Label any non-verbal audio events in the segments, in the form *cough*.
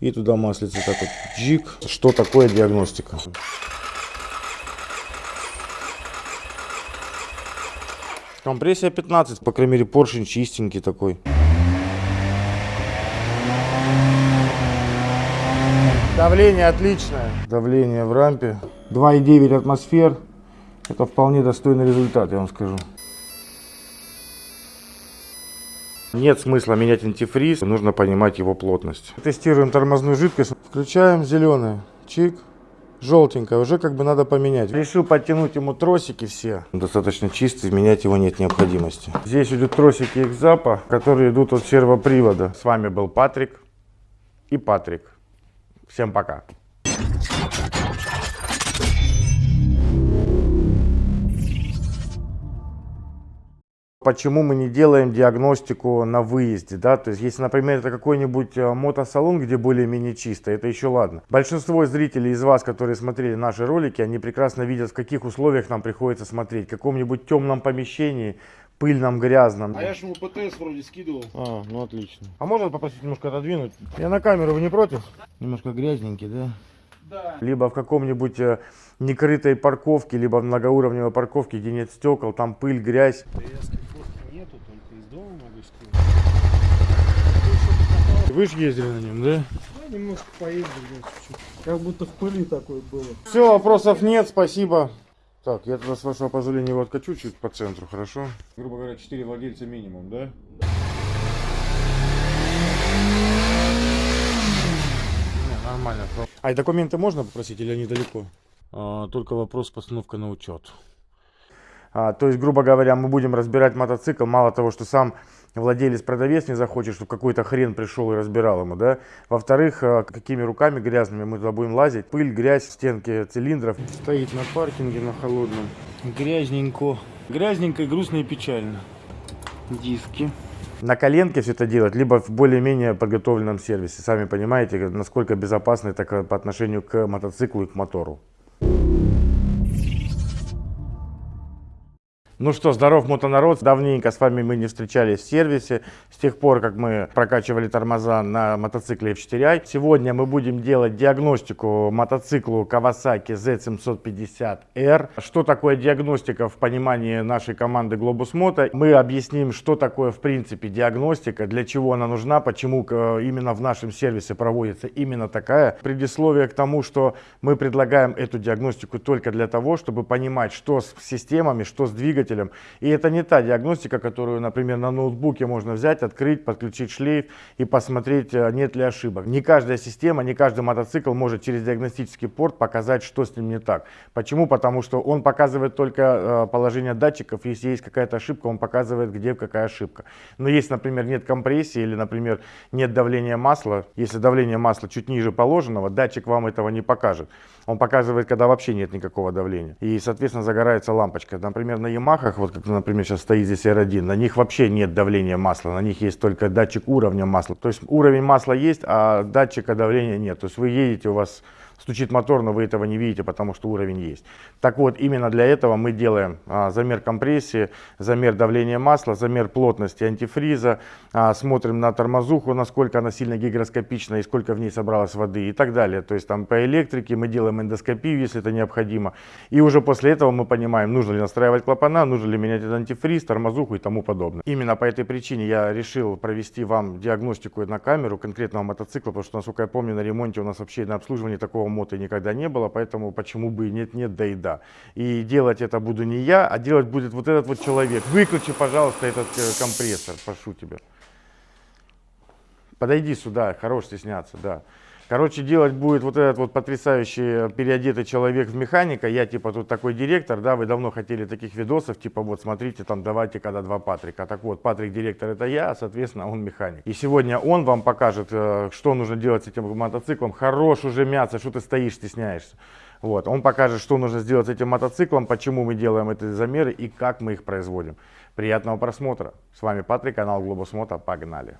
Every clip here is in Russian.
И туда маслица так вот джик. Что такое диагностика? Компрессия 15, по крайней мере поршень чистенький такой. Давление отличное. Давление в рампе 2,9 атмосфер. Это вполне достойный результат, я вам скажу. Нет смысла менять антифриз, нужно понимать его плотность. Тестируем тормозную жидкость. Включаем зеленый. Чик. Желтенькая, уже как бы надо поменять. Решил подтянуть ему тросики все. Достаточно чистый, менять его нет необходимости. Здесь идут тросики экзапа, которые идут от сервопривода. С вами был Патрик и Патрик. Всем пока. Почему мы не делаем диагностику на выезде, да, то есть если, например, это какой-нибудь э, мотосалон, где более-менее чисто, это еще ладно. Большинство зрителей из вас, которые смотрели наши ролики, они прекрасно видят, в каких условиях нам приходится смотреть, в каком-нибудь темном помещении, пыльном, грязном. А я же ему ПТС вроде скидывал. А, ну отлично. А можно попросить немножко отодвинуть? Я на камеру, вы не против? Немножко грязненький, да? Да. Либо в каком-нибудь э, некрытой парковке, либо в многоуровневой парковке, где нет стекол, там пыль, грязь. ПТС фотки нету, только из дома могу скинуть. Вы же ездили на нем, да? Да, немножко поездил, да, чуть-чуть. Как будто в пыли такой было. Все, вопросов нет, спасибо. Так, я тогда с вашего позволения его откачу чуть по центру, хорошо? Грубо говоря, 4 владельца минимум, да? Не, нормально. А и документы можно попросить или они далеко? А, только вопрос постановка на учет. А, то есть, грубо говоря, мы будем разбирать мотоцикл, мало того, что сам владелец-продавец не захочет, чтобы какой-то хрен пришел и разбирал ему, да. Во-вторых, а, какими руками грязными мы туда будем лазить. Пыль, грязь, стенки цилиндров. Стоит на паркинге на холодном. Грязненько. Грязненько, грустно и печально. Диски. На коленке все это делать, либо в более-менее подготовленном сервисе. Сами понимаете, насколько безопасно это по отношению к мотоциклу и к мотору. Ну что, здоров мотонарод, давненько с вами мы не встречались в сервисе, с тех пор, как мы прокачивали тормоза на мотоцикле F4i. Сегодня мы будем делать диагностику мотоциклу Kawasaki Z750R. Что такое диагностика в понимании нашей команды Globus Moto? Мы объясним, что такое в принципе диагностика, для чего она нужна, почему э, именно в нашем сервисе проводится именно такая. Предисловие к тому, что мы предлагаем эту диагностику только для того, чтобы понимать, что с системами, что с двигателем, двигателем. И это не та диагностика, которую, например, на ноутбуке можно взять, открыть, подключить шлейф и посмотреть, э, нет ли ошибок. Не каждая система, не каждый мотоцикл может через диагностический порт показать, что с ним не так. Почему? Потому что он показывает только э, положение датчиков. Если есть какая-то ошибка, он показывает, где какая ошибка. Но если, например, нет компрессии или, например, нет давления масла, если давление масла чуть ниже положенного, датчик вам этого не покажет. Он показывает, когда вообще нет никакого давления. И, соответственно, загорается лампочка. Например, на Ямахах, вот как, например, сейчас стоит здесь R1, на них вообще нет давления масла. На них есть только датчик уровня масла. То есть уровень масла есть, а датчика давления нет. То есть вы едете, у вас стучит мотор, но вы этого не видите, потому что уровень есть. Так вот, именно для этого мы делаем а, замер компрессии, замер давления масла, замер плотности антифриза, а, смотрим на тормозуху, насколько она сильно гигроскопична и сколько в ней собралось воды и так далее. То есть там по электрике мы делаем эндоскопию, если это необходимо. И уже после этого мы понимаем, нужно ли настраивать клапана, нужно ли менять этот антифриз, тормозуху и тому подобное. Именно по этой причине я решил провести вам диагностику на камеру конкретного мотоцикла, потому что, насколько я помню, на ремонте у нас вообще на обслуживании такого моты никогда не было, поэтому почему бы и нет-нет, да и да. И делать это буду не я, а делать будет вот этот вот человек. Выключи, пожалуйста, этот э, компрессор, прошу тебя. Подойди сюда, хорош стесняться, да. Короче, делать будет вот этот вот потрясающий переодетый человек в механика. Я типа тут такой директор, да, вы давно хотели таких видосов, типа вот смотрите, там давайте когда два Патрика. Так вот, Патрик директор это я, соответственно, он механик. И сегодня он вам покажет, э, что нужно делать с этим мотоциклом. Хорош уже мяться, что ты стоишь, стесняешься. Вот, он покажет, что нужно сделать с этим мотоциклом, почему мы делаем эти замеры и как мы их производим. Приятного просмотра. С вами Патрик, канал Globus Moto. Погнали.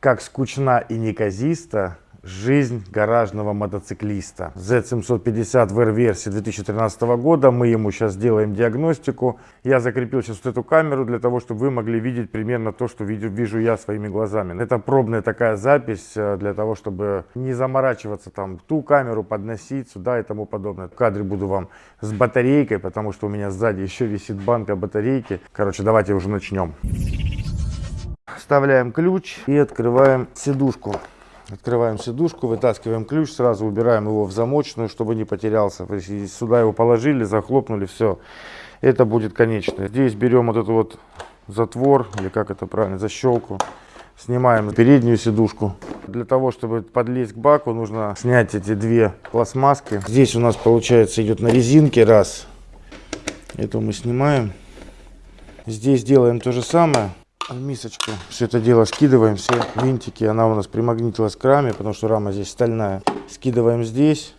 Как скучна и неказиста жизнь гаражного мотоциклиста. Z750 в R-версии 2013 года. Мы ему сейчас делаем диагностику. Я закрепил сейчас вот эту камеру для того, чтобы вы могли видеть примерно то, что вижу, вижу я своими глазами. Это пробная такая запись э, для того, чтобы не заморачиваться там ту камеру подносить сюда и тому подобное. В кадре буду вам с батарейкой, потому что у меня сзади еще висит банка батарейки. Короче, давайте уже начнем. Вставляем ключ и открываем сидушку. Открываем сидушку, вытаскиваем ключ, сразу убираем его в замочную, чтобы не потерялся. Сюда его положили, захлопнули, все. Это будет конечное. Здесь берем вот этот вот затвор, или как это правильно, защелку. Снимаем переднюю сидушку. Для того, чтобы подлезть к баку, нужно снять эти две пластмасски. Здесь у нас, получается, идет на резинке раз. Это мы снимаем. Здесь делаем то же самое. В мисочку все это дело скидываем, все винтики. Она у нас примагнитилась к раме, потому что рама здесь стальная. Скидываем здесь.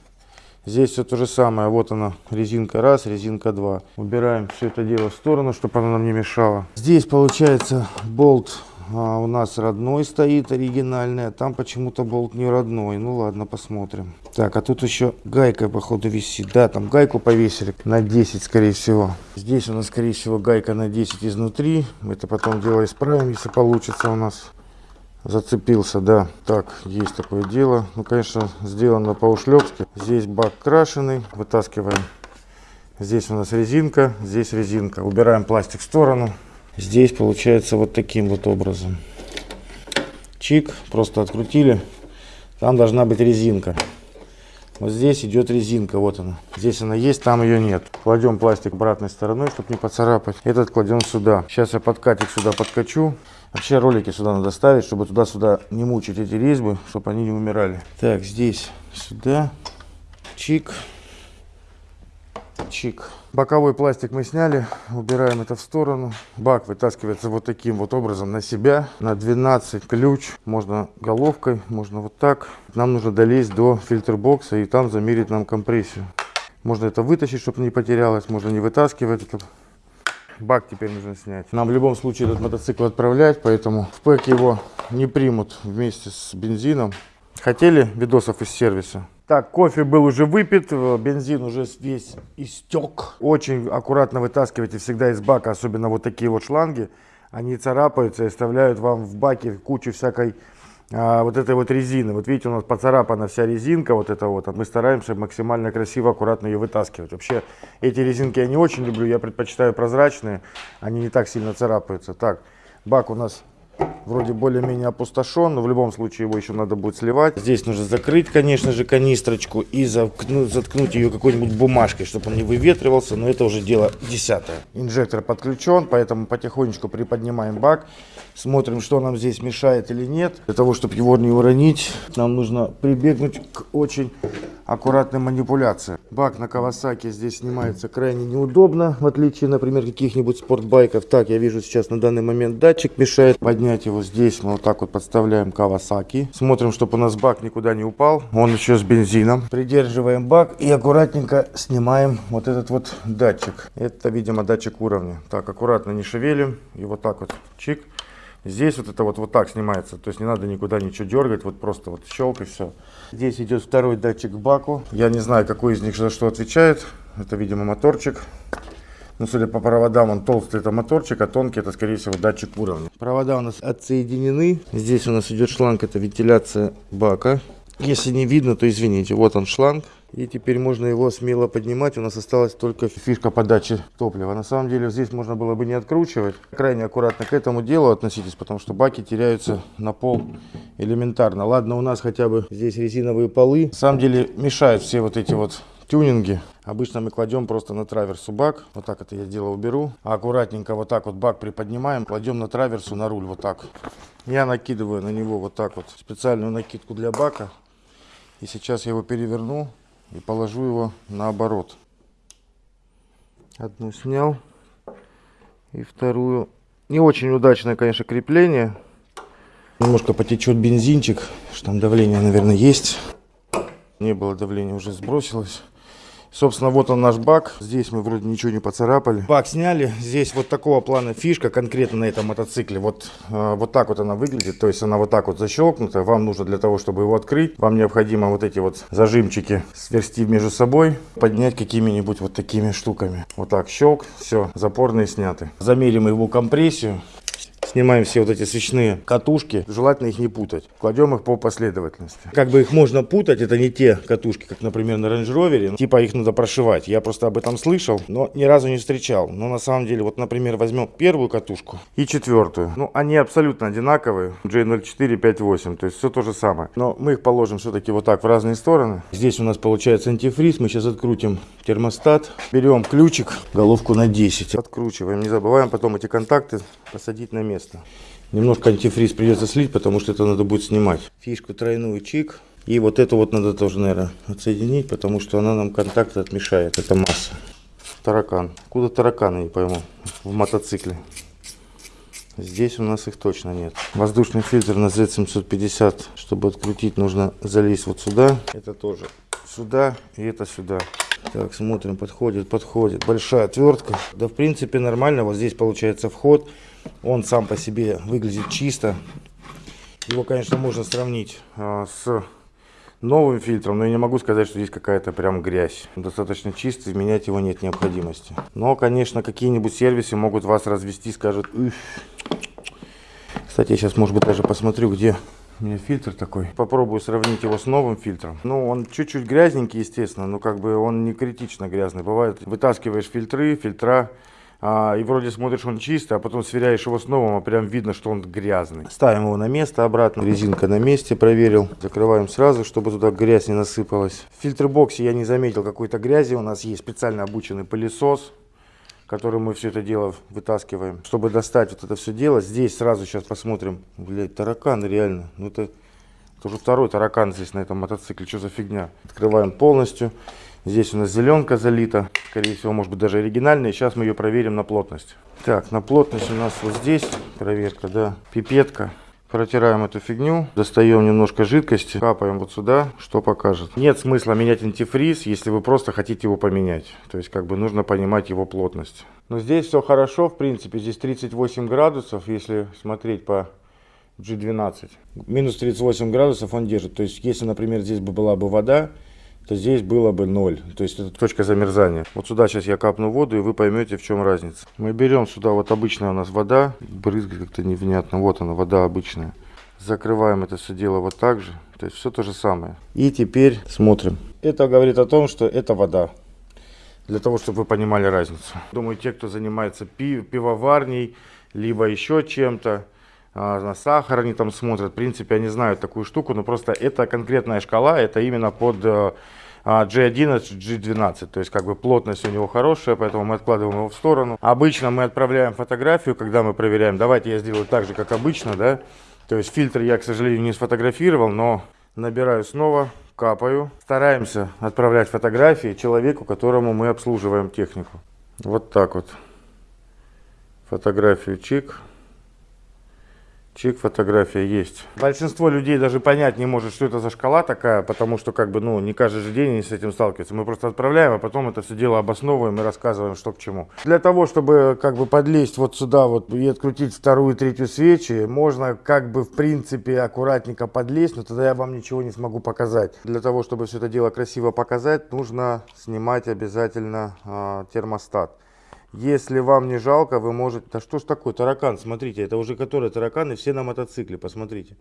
Здесь все то же самое. Вот она, резинка раз, резинка два. Убираем все это дело в сторону, чтобы она нам не мешала. Здесь получается болт а, у нас родной стоит, оригинальный. А там почему-то болт не родной. Ну ладно, посмотрим. Так, а тут еще гайка, походу, висит. Да, там гайку повесили на 10, скорее всего. Здесь у нас, скорее всего, гайка на 10 изнутри. Это потом дело исправим, если получится у нас. Зацепился, да. Так, есть такое дело. Ну, конечно, сделано по-ушлепски. Здесь бак крашеный. Вытаскиваем. Здесь у нас резинка, здесь резинка. Убираем пластик в сторону. Здесь получается вот таким вот образом. Чик, просто открутили. Там должна быть резинка. Вот здесь идет резинка, вот она. Здесь она есть, там ее нет. Кладем пластик обратной стороной, чтобы не поцарапать. Этот кладем сюда. Сейчас я подкатик сюда подкачу. Вообще ролики сюда надо ставить, чтобы туда-сюда не мучить эти резьбы, чтобы они не умирали. Так, здесь сюда. Чик. Чик. Боковой пластик мы сняли, убираем это в сторону. Бак вытаскивается вот таким вот образом на себя, на 12 ключ. Можно головкой, можно вот так. Нам нужно долезть до фильтр-бокса и там замерить нам компрессию. Можно это вытащить, чтобы не потерялось, можно не вытаскивать. Бак теперь нужно снять. Нам в любом случае этот мотоцикл отправлять, поэтому в пэк его не примут вместе с бензином. Хотели видосов из сервиса? Так, кофе был уже выпит, э, бензин уже весь истек. Очень аккуратно вытаскивайте всегда из бака, особенно вот такие вот шланги. Они царапаются и оставляют вам в баке кучу всякой а, вот этой вот резины. Вот видите, у нас поцарапана вся резинка, вот эта вот. А мы стараемся максимально красиво, аккуратно ее вытаскивать. Вообще, эти резинки я не очень люблю, я предпочитаю прозрачные. Они не так сильно царапаются. Так, бак у нас вроде более-менее опустошен, но в любом случае его еще надо будет сливать. Здесь нужно закрыть, конечно же, канистрочку и заткнуть, заткнуть ее какой-нибудь бумажкой, чтобы он не выветривался, но это уже дело десятое. Инжектор подключен, поэтому потихонечку приподнимаем бак, смотрим, что нам здесь мешает или нет. Для того, чтобы его не уронить, нам нужно прибегнуть к очень аккуратной манипуляции. Бак на Кавасаки здесь снимается крайне неудобно, в отличие, например, каких-нибудь спортбайков. Так, я вижу сейчас на данный момент датчик мешает поднять его здесь. Мы вот так вот подставляем Кавасаки. Смотрим, чтобы у нас бак никуда не упал. Он еще с бензином. Придерживаем бак и аккуратненько снимаем вот этот вот датчик. Это, видимо, датчик уровня. Так, аккуратно не шевелим. И вот так вот чик. Здесь вот это вот, вот так снимается, то есть не надо никуда ничего дергать, вот просто вот щелк и все. Здесь идет второй датчик к баку. Я не знаю, какой из них за что отвечает. Это, видимо, моторчик. Ну, судя по проводам, он толстый, это моторчик, а тонкий, это, скорее всего, датчик уровня. Провода у нас отсоединены. Здесь у нас идет шланг, это вентиляция бака. Если не видно, то извините. Вот он шланг. И теперь можно его смело поднимать. У нас осталась только фишка подачи топлива. На самом деле здесь можно было бы не откручивать. Крайне аккуратно к этому делу относитесь, потому что баки теряются на пол элементарно. Ладно, у нас хотя бы здесь резиновые полы. На самом деле мешают все вот эти вот тюнинги. Обычно мы кладем просто на траверсу бак. Вот так это я дело уберу. А аккуратненько вот так вот бак приподнимаем. Кладем на траверсу на руль вот так. Я накидываю на него вот так вот специальную накидку для бака. И сейчас я его переверну и положу его наоборот. Одну снял и вторую. Не очень удачное, конечно, крепление. Немножко потечет бензинчик, что там давление, наверное, есть. Не было давления, уже сбросилось. Собственно, вот он наш бак. Здесь мы вроде ничего не поцарапали. Бак сняли. Здесь вот такого плана фишка конкретно на этом мотоцикле. Вот, э, вот так вот она выглядит. То есть она вот так вот защелкнута. Вам нужно для того, чтобы его открыть, вам необходимо вот эти вот зажимчики сверсти между собой, поднять какими-нибудь вот такими штуками. Вот так щелк, все, запорные сняты. Замерим его компрессию. Снимаем все вот эти свечные катушки, желательно их не путать. Кладем их по последовательности. Как бы их можно путать, это не те катушки, как, например, на Range Rover. Типа их надо прошивать. Я просто об этом слышал, но ни разу не встречал. Но на самом деле, вот, например, возьмем первую катушку и четвертую. Ну, они абсолютно одинаковые. J04, 58, то есть все то же самое. Но мы их положим все-таки вот так в разные стороны. Здесь у нас получается антифриз. Мы сейчас открутим термостат. Берем ключик, головку на 10. Откручиваем. Не забываем потом эти контакты посадить на место место. Немножко антифриз придется слить, потому что это надо будет снимать. Фишку тройную чик. И вот эту вот надо тоже, наверное, отсоединить, потому что она нам контакт отмешает. Это масса. Таракан. Куда тараканы, не пойму, в мотоцикле. Здесь у нас их точно нет. Воздушный фильтр на Z750. Чтобы открутить, нужно залезть вот сюда. Это тоже сюда и это сюда. Так, смотрим, подходит, подходит. Большая отвертка. Да, в принципе, нормально. Вот здесь получается вход. Он сам по себе выглядит чисто. Его, конечно, можно сравнить а, с новым фильтром, но я не могу сказать, что здесь какая-то прям грязь. Достаточно чистый, менять его нет необходимости. Но, конечно, какие-нибудь сервисы могут вас развести, скажут... Уф. Кстати, я сейчас, может быть, даже посмотрю, где у меня фильтр такой. Попробую сравнить его с новым фильтром. Ну, он чуть-чуть грязненький, естественно, но как бы он не критично грязный. Бывает, вытаскиваешь фильтры, фильтра, и вроде смотришь он чистый, а потом сверяешь его с новым, а прям видно, что он грязный. Ставим его на место обратно, резинка на месте, проверил. Закрываем сразу, чтобы туда грязь не насыпалась. В фильтр-боксе я не заметил какой-то грязи, у нас есть специально обученный пылесос которым мы все это дело вытаскиваем. Чтобы достать вот это все дело, здесь сразу сейчас посмотрим. Блять, таракан реально. Ну это, уже второй таракан здесь на этом мотоцикле. Что за фигня? Открываем полностью. Здесь у нас зеленка залита, скорее всего, может быть даже оригинальная. Сейчас мы ее проверим на плотность. Так, на плотность у нас вот здесь проверка, да, пипетка. Протираем эту фигню, достаем немножко жидкости, капаем вот сюда, что покажет. Нет смысла менять антифриз, если вы просто хотите его поменять. То есть, как бы нужно понимать его плотность. Но здесь все хорошо, в принципе, здесь 38 градусов, если смотреть по G12. Минус 38 градусов он держит. То есть, если, например, здесь бы была бы вода, то здесь было бы 0. То есть это точка замерзания. Вот сюда сейчас я капну воду, и вы поймете, в чем разница. Мы берем сюда, вот обычная у нас вода, брызгает как-то невнятно. Вот она, вода обычная. Закрываем это все дело вот так же. То есть все то же самое. И теперь смотрим. Это говорит о том, что это вода. Для того, чтобы вы понимали разницу. Думаю, те, кто занимается пив, пивоварней, либо еще чем-то, на сахар они там смотрят. В принципе, они знают такую штуку, но просто это конкретная шкала, это именно под G11, э, G12, то есть как бы плотность у него хорошая, поэтому мы откладываем его в сторону. Обычно мы отправляем фотографию, когда мы проверяем. Давайте я сделаю так же, как обычно, да. То есть фильтр я, к сожалению, не сфотографировал, но набираю снова, капаю. Стараемся отправлять фотографии человеку, которому мы обслуживаем технику. Вот так вот. Фотографию чик. Чик, фотография есть. Большинство людей даже понять не может, что это за шкала такая, потому что как бы, ну, не каждый же день они с этим сталкиваются. Мы просто отправляем, а потом это все дело обосновываем и рассказываем, что к чему. Для того, чтобы как бы подлезть вот сюда вот и открутить вторую, третью свечи, можно как бы в принципе аккуратненько подлезть, но тогда я вам ничего не смогу показать. Для того, чтобы все это дело красиво показать, нужно снимать обязательно э, термостат. Если вам не жалко, вы можете... Да что ж такое, таракан, смотрите, это уже которые тараканы, все на мотоцикле, посмотрите.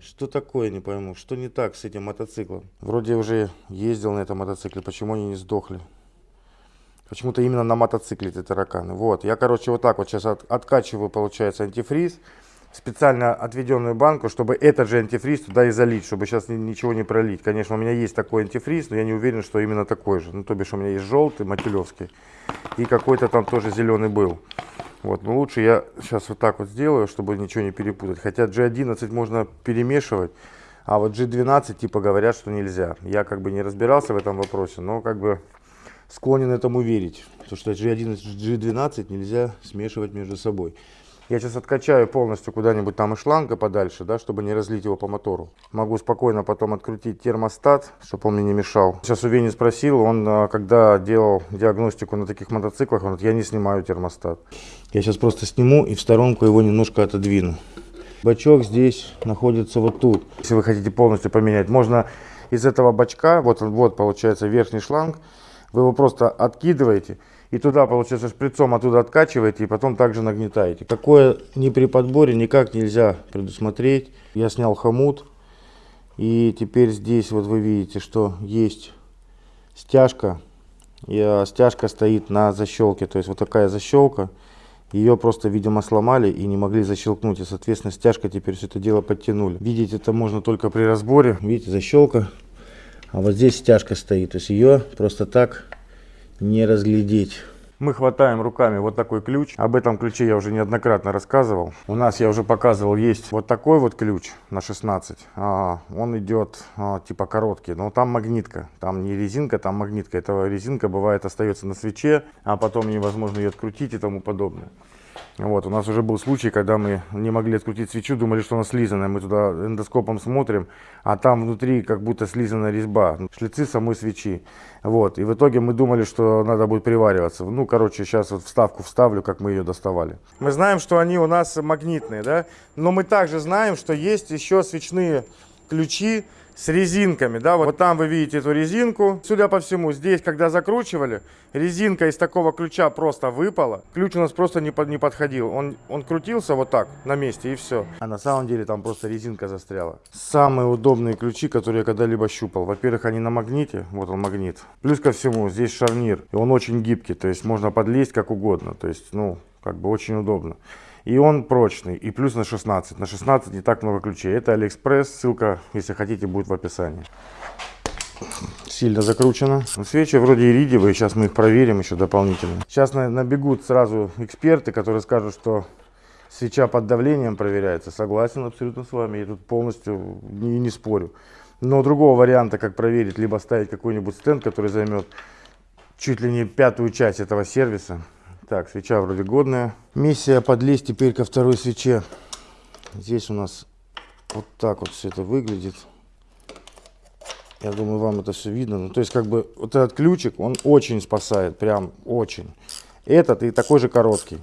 Что такое, не пойму, что не так с этим мотоциклом? Вроде уже ездил на этом мотоцикле, почему они не сдохли? Почему-то именно на мотоцикле эти тараканы. Вот, я, короче, вот так вот сейчас от, откачиваю, получается, антифриз специально отведенную банку, чтобы этот же антифриз туда и залить, чтобы сейчас ничего не пролить. Конечно, у меня есть такой антифриз, но я не уверен, что именно такой же. Ну, то бишь у меня есть желтый, матюлевский, и какой-то там тоже зеленый был. Вот, но лучше я сейчас вот так вот сделаю, чтобы ничего не перепутать. Хотя G11 можно перемешивать, а вот G12 типа говорят, что нельзя. Я как бы не разбирался в этом вопросе, но как бы склонен этому верить. Потому что G11 G12 нельзя смешивать между собой. Я сейчас откачаю полностью куда-нибудь там из шланга подальше, да, чтобы не разлить его по мотору. Могу спокойно потом открутить термостат, чтобы он мне не мешал. Сейчас у Вени спросил, он а, когда делал диагностику на таких мотоциклах, он говорит, я не снимаю термостат. Я сейчас просто сниму и в сторонку его немножко отодвину. Бачок здесь находится вот тут. Если вы хотите полностью поменять, можно из этого бачка, вот, он- вот получается верхний шланг, вы его просто откидываете и туда, получается, шприцом оттуда откачиваете и потом также нагнетаете. Какое ни при подборе никак нельзя предусмотреть. Я снял хомут и теперь здесь вот вы видите, что есть стяжка. И а, стяжка стоит на защелке, то есть вот такая защелка. Ее просто, видимо, сломали и не могли защелкнуть. И, соответственно, стяжка теперь все это дело подтянули. Видеть это можно только при разборе. Видите, защелка. А вот здесь стяжка стоит. То есть ее просто так не разглядеть. Мы хватаем руками вот такой ключ. Об этом ключе я уже неоднократно рассказывал. У нас, я уже показывал, есть вот такой вот ключ на 16. А, он идет а, типа короткий, но там магнитка. Там не резинка, там магнитка. Эта резинка бывает остается на свече, а потом невозможно ее открутить и тому подобное. Вот, у нас уже был случай, когда мы не могли открутить свечу, думали, что она слизанная. Мы туда эндоскопом смотрим, а там внутри как будто слизанная резьба, шлицы самой свечи. Вот, и в итоге мы думали, что надо будет привариваться. Ну, короче, сейчас вот вставку вставлю, как мы ее доставали. Мы знаем, что они у нас магнитные, да, но мы также знаем, что есть еще свечные ключи с резинками, да, вот там вы видите эту резинку. Судя по всему, здесь, когда закручивали, резинка из такого ключа просто выпала. Ключ у нас просто не, под, не подходил. Он, он крутился вот так на месте и все. А на самом деле там просто резинка застряла. Самые удобные ключи, которые я когда-либо щупал. Во-первых, они на магните, вот он магнит. Плюс ко всему, здесь шарнир, и он очень гибкий, то есть можно подлезть как угодно. То есть, ну, как бы очень удобно. И он прочный, и плюс на 16. На 16 не так много ключей. Это Алиэкспресс, ссылка, если хотите, будет в описании. Сильно закручено. Свечи вроде иридиевые, сейчас мы их проверим еще дополнительно. Сейчас на- набегут сразу эксперты, которые скажут, что свеча под давлением проверяется. Согласен абсолютно с вами, я тут полностью не, не спорю. Но другого варианта, как проверить, либо ставить какой-нибудь стенд, который займет чуть ли не пятую часть этого сервиса. Так, свеча вроде годная. Миссия подлезть теперь ко второй свече. Здесь у нас вот так вот все это выглядит. Я думаю, вам это все видно. Ну, то есть, как бы, вот этот ключик, он очень спасает, прям очень. Этот и такой же короткий.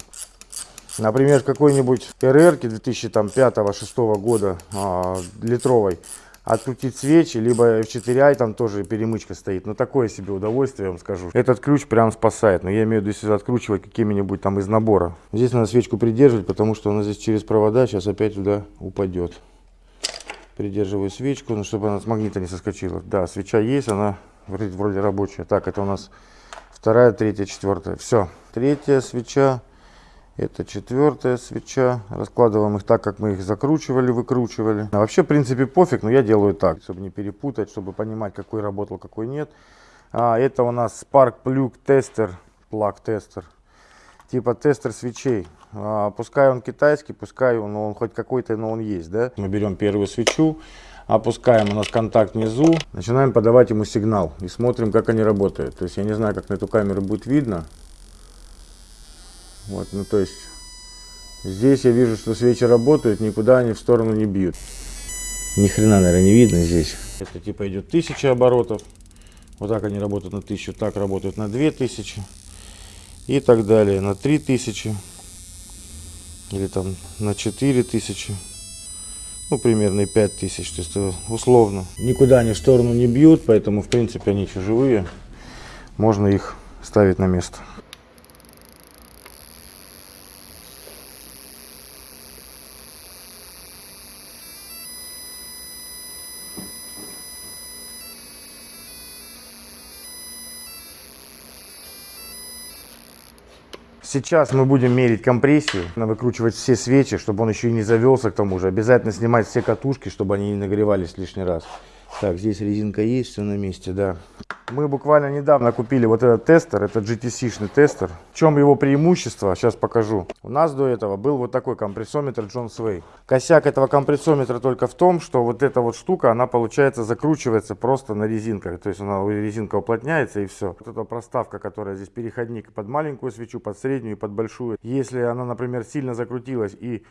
Например, какой-нибудь РР 2005-2006 года а, литровой открутить свечи, либо F4i там тоже перемычка стоит. Но такое себе удовольствие, я вам скажу. Этот ключ прям спасает. Но я имею в виду, если откручивать какими-нибудь там из набора. Здесь надо свечку придерживать, потому что она здесь через провода сейчас опять туда упадет. Придерживаю свечку, ну, чтобы она с магнита не соскочила. Да, свеча есть, она вроде, вроде рабочая. Так, это у нас вторая, третья, четвертая. Все. Третья свеча. Это четвертая свеча. Раскладываем их так, как мы их закручивали, выкручивали. А вообще, в принципе, пофиг, но я делаю так, чтобы не перепутать, чтобы понимать, какой работал, какой нет. А, это у нас Spark Plug Tester, Plug Tester. Типа тестер свечей. А, пускай он китайский, пускай он, он хоть какой-то, но он есть, да. Мы берем первую свечу, опускаем у нас контакт внизу, начинаем подавать ему сигнал и смотрим, как они работают. То есть я не знаю, как на эту камеру будет видно. Вот, ну то есть здесь я вижу, что свечи работают, никуда они в сторону не бьют. Ни хрена, наверное, не видно здесь. Это типа идет 1000 оборотов. Вот так они работают на 1000, так работают на 2000 и так далее на 3000 или там на 4000 ну примерно и 5000 то есть это условно никуда они в сторону не бьют поэтому в принципе они еще живые можно их ставить на место Сейчас мы будем мерить компрессию, надо выкручивать все свечи, чтобы он еще и не завелся к тому же. Обязательно снимать все катушки, чтобы они не нагревались лишний раз. Так, здесь резинка есть, все на месте, да. Мы буквально недавно купили вот этот тестер, это GTC-шный тестер. В чем его преимущество, сейчас покажу. У нас до этого был вот такой компрессометр John Sway. Косяк этого компрессометра только в том, что вот эта вот штука, она получается закручивается просто на резинках. То есть она резинка уплотняется и все. Вот эта проставка, которая здесь переходник под маленькую свечу, под среднюю и под большую. Если она, например, сильно закрутилась и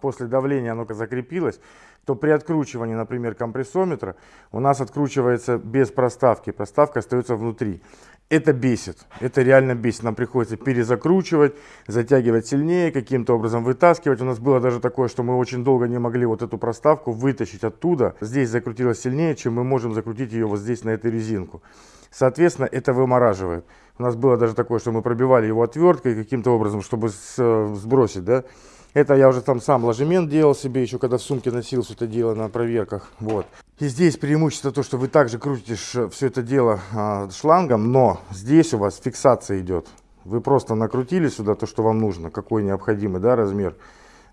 после давления оно закрепилось, то при откручивании, например, компрессометра у нас откручивается без проставки, проставка остается внутри. Это бесит, это реально бесит. Нам приходится перезакручивать, затягивать сильнее, каким-то образом вытаскивать. У нас было даже такое, что мы очень долго не могли вот эту проставку вытащить оттуда. Здесь закрутилось сильнее, чем мы можем закрутить ее вот здесь на эту резинку. Соответственно, это вымораживает. У нас было даже такое, что мы пробивали его отверткой каким-то образом, чтобы сбросить, да, это я уже там сам ложемент делал себе, еще когда в сумке носил все это дело на проверках. Вот. И здесь преимущество то, что вы также крутите все это дело а, шлангом, но здесь у вас фиксация идет. Вы просто накрутили сюда то, что вам нужно, какой необходимый да, размер.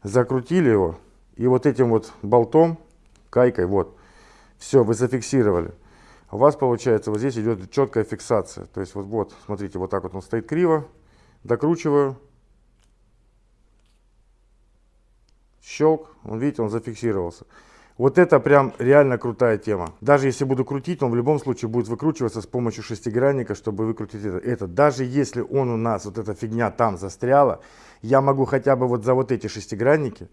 Закрутили его и вот этим вот болтом, кайкой, вот, все, вы зафиксировали. У вас получается вот здесь идет четкая фиксация. То есть вот, вот, смотрите, вот так вот он стоит криво, докручиваю, щелк, он, видите, он зафиксировался. Вот это прям реально крутая тема. Даже если буду крутить, он в любом случае будет выкручиваться с помощью шестигранника, чтобы выкрутить это. это. Даже если он у нас, вот эта фигня там застряла, я могу хотя бы вот за вот эти шестигранники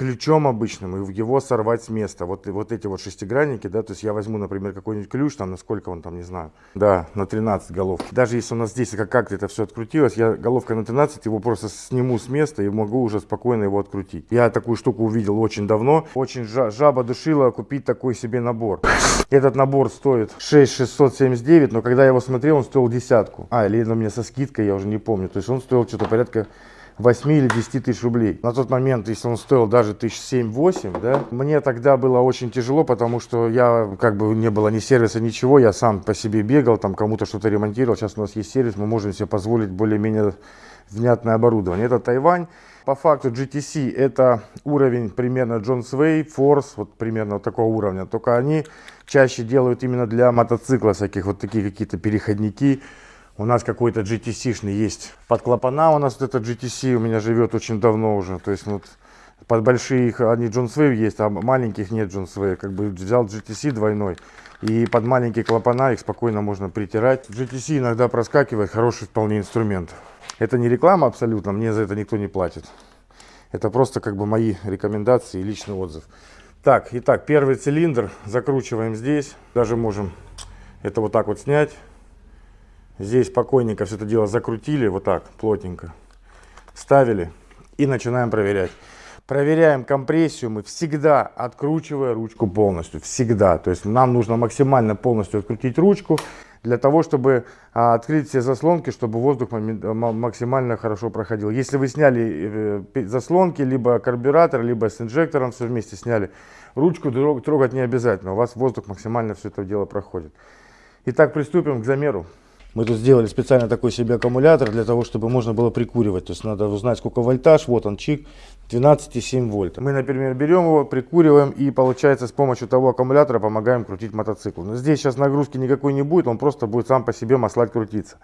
ключом обычным и его сорвать с места. Вот, вот эти вот шестигранники, да, то есть я возьму, например, какой-нибудь ключ, там, насколько он там, не знаю, да, на 13 головки. Даже если у нас здесь как-то это все открутилось, я головкой на 13 его просто сниму с места и могу уже спокойно его открутить. Я такую штуку увидел очень давно, очень жаба душила купить такой себе набор. Этот набор стоит 6679, но когда я его смотрел, он стоил десятку. А, или он мне со скидкой, я уже не помню, то есть он стоил что-то порядка 8 или 10 тысяч рублей. На тот момент, если он стоил даже тысяч 7-8, да, мне тогда было очень тяжело, потому что я, как бы, не было ни сервиса, ничего, я сам по себе бегал, там кому-то что-то ремонтировал. Сейчас у нас есть сервис, мы можем себе позволить более-менее внятное оборудование. Это Тайвань. По факту GTC это уровень примерно John Sway, Force, вот примерно вот такого уровня. Только они чаще делают именно для мотоцикла всяких вот такие какие-то переходники, у нас какой-то GTC-шный есть. Под клапана у нас вот этот GTC у меня живет очень давно уже. То есть вот под большие они Джон Свей есть, а маленьких нет Джон Свей. Как бы взял GTC двойной. И под маленькие клапана их спокойно можно притирать. GTC иногда проскакивает, хороший вполне инструмент. Это не реклама абсолютно, мне за это никто не платит. Это просто как бы мои рекомендации и личный отзыв. Так, итак, первый цилиндр закручиваем здесь. Даже можем это вот так вот снять. Здесь спокойненько все это дело закрутили, вот так, плотненько. Ставили и начинаем проверять. Проверяем компрессию мы всегда откручивая ручку полностью. Всегда. То есть нам нужно максимально полностью открутить ручку для того, чтобы а, открыть все заслонки, чтобы воздух максимально хорошо проходил. Если вы сняли э, заслонки, либо карбюратор, либо с инжектором все вместе сняли, ручку трогать не обязательно. У вас воздух максимально все это дело проходит. Итак, приступим к замеру. Мы тут сделали специально такой себе аккумулятор для того, чтобы можно было прикуривать. То есть надо узнать, сколько вольтаж. Вот он, чик, 12,7 вольт. Мы, например, берем его, прикуриваем и, получается, с помощью того аккумулятора помогаем крутить мотоцикл. Но здесь сейчас нагрузки никакой не будет, он просто будет сам по себе маслать крутиться.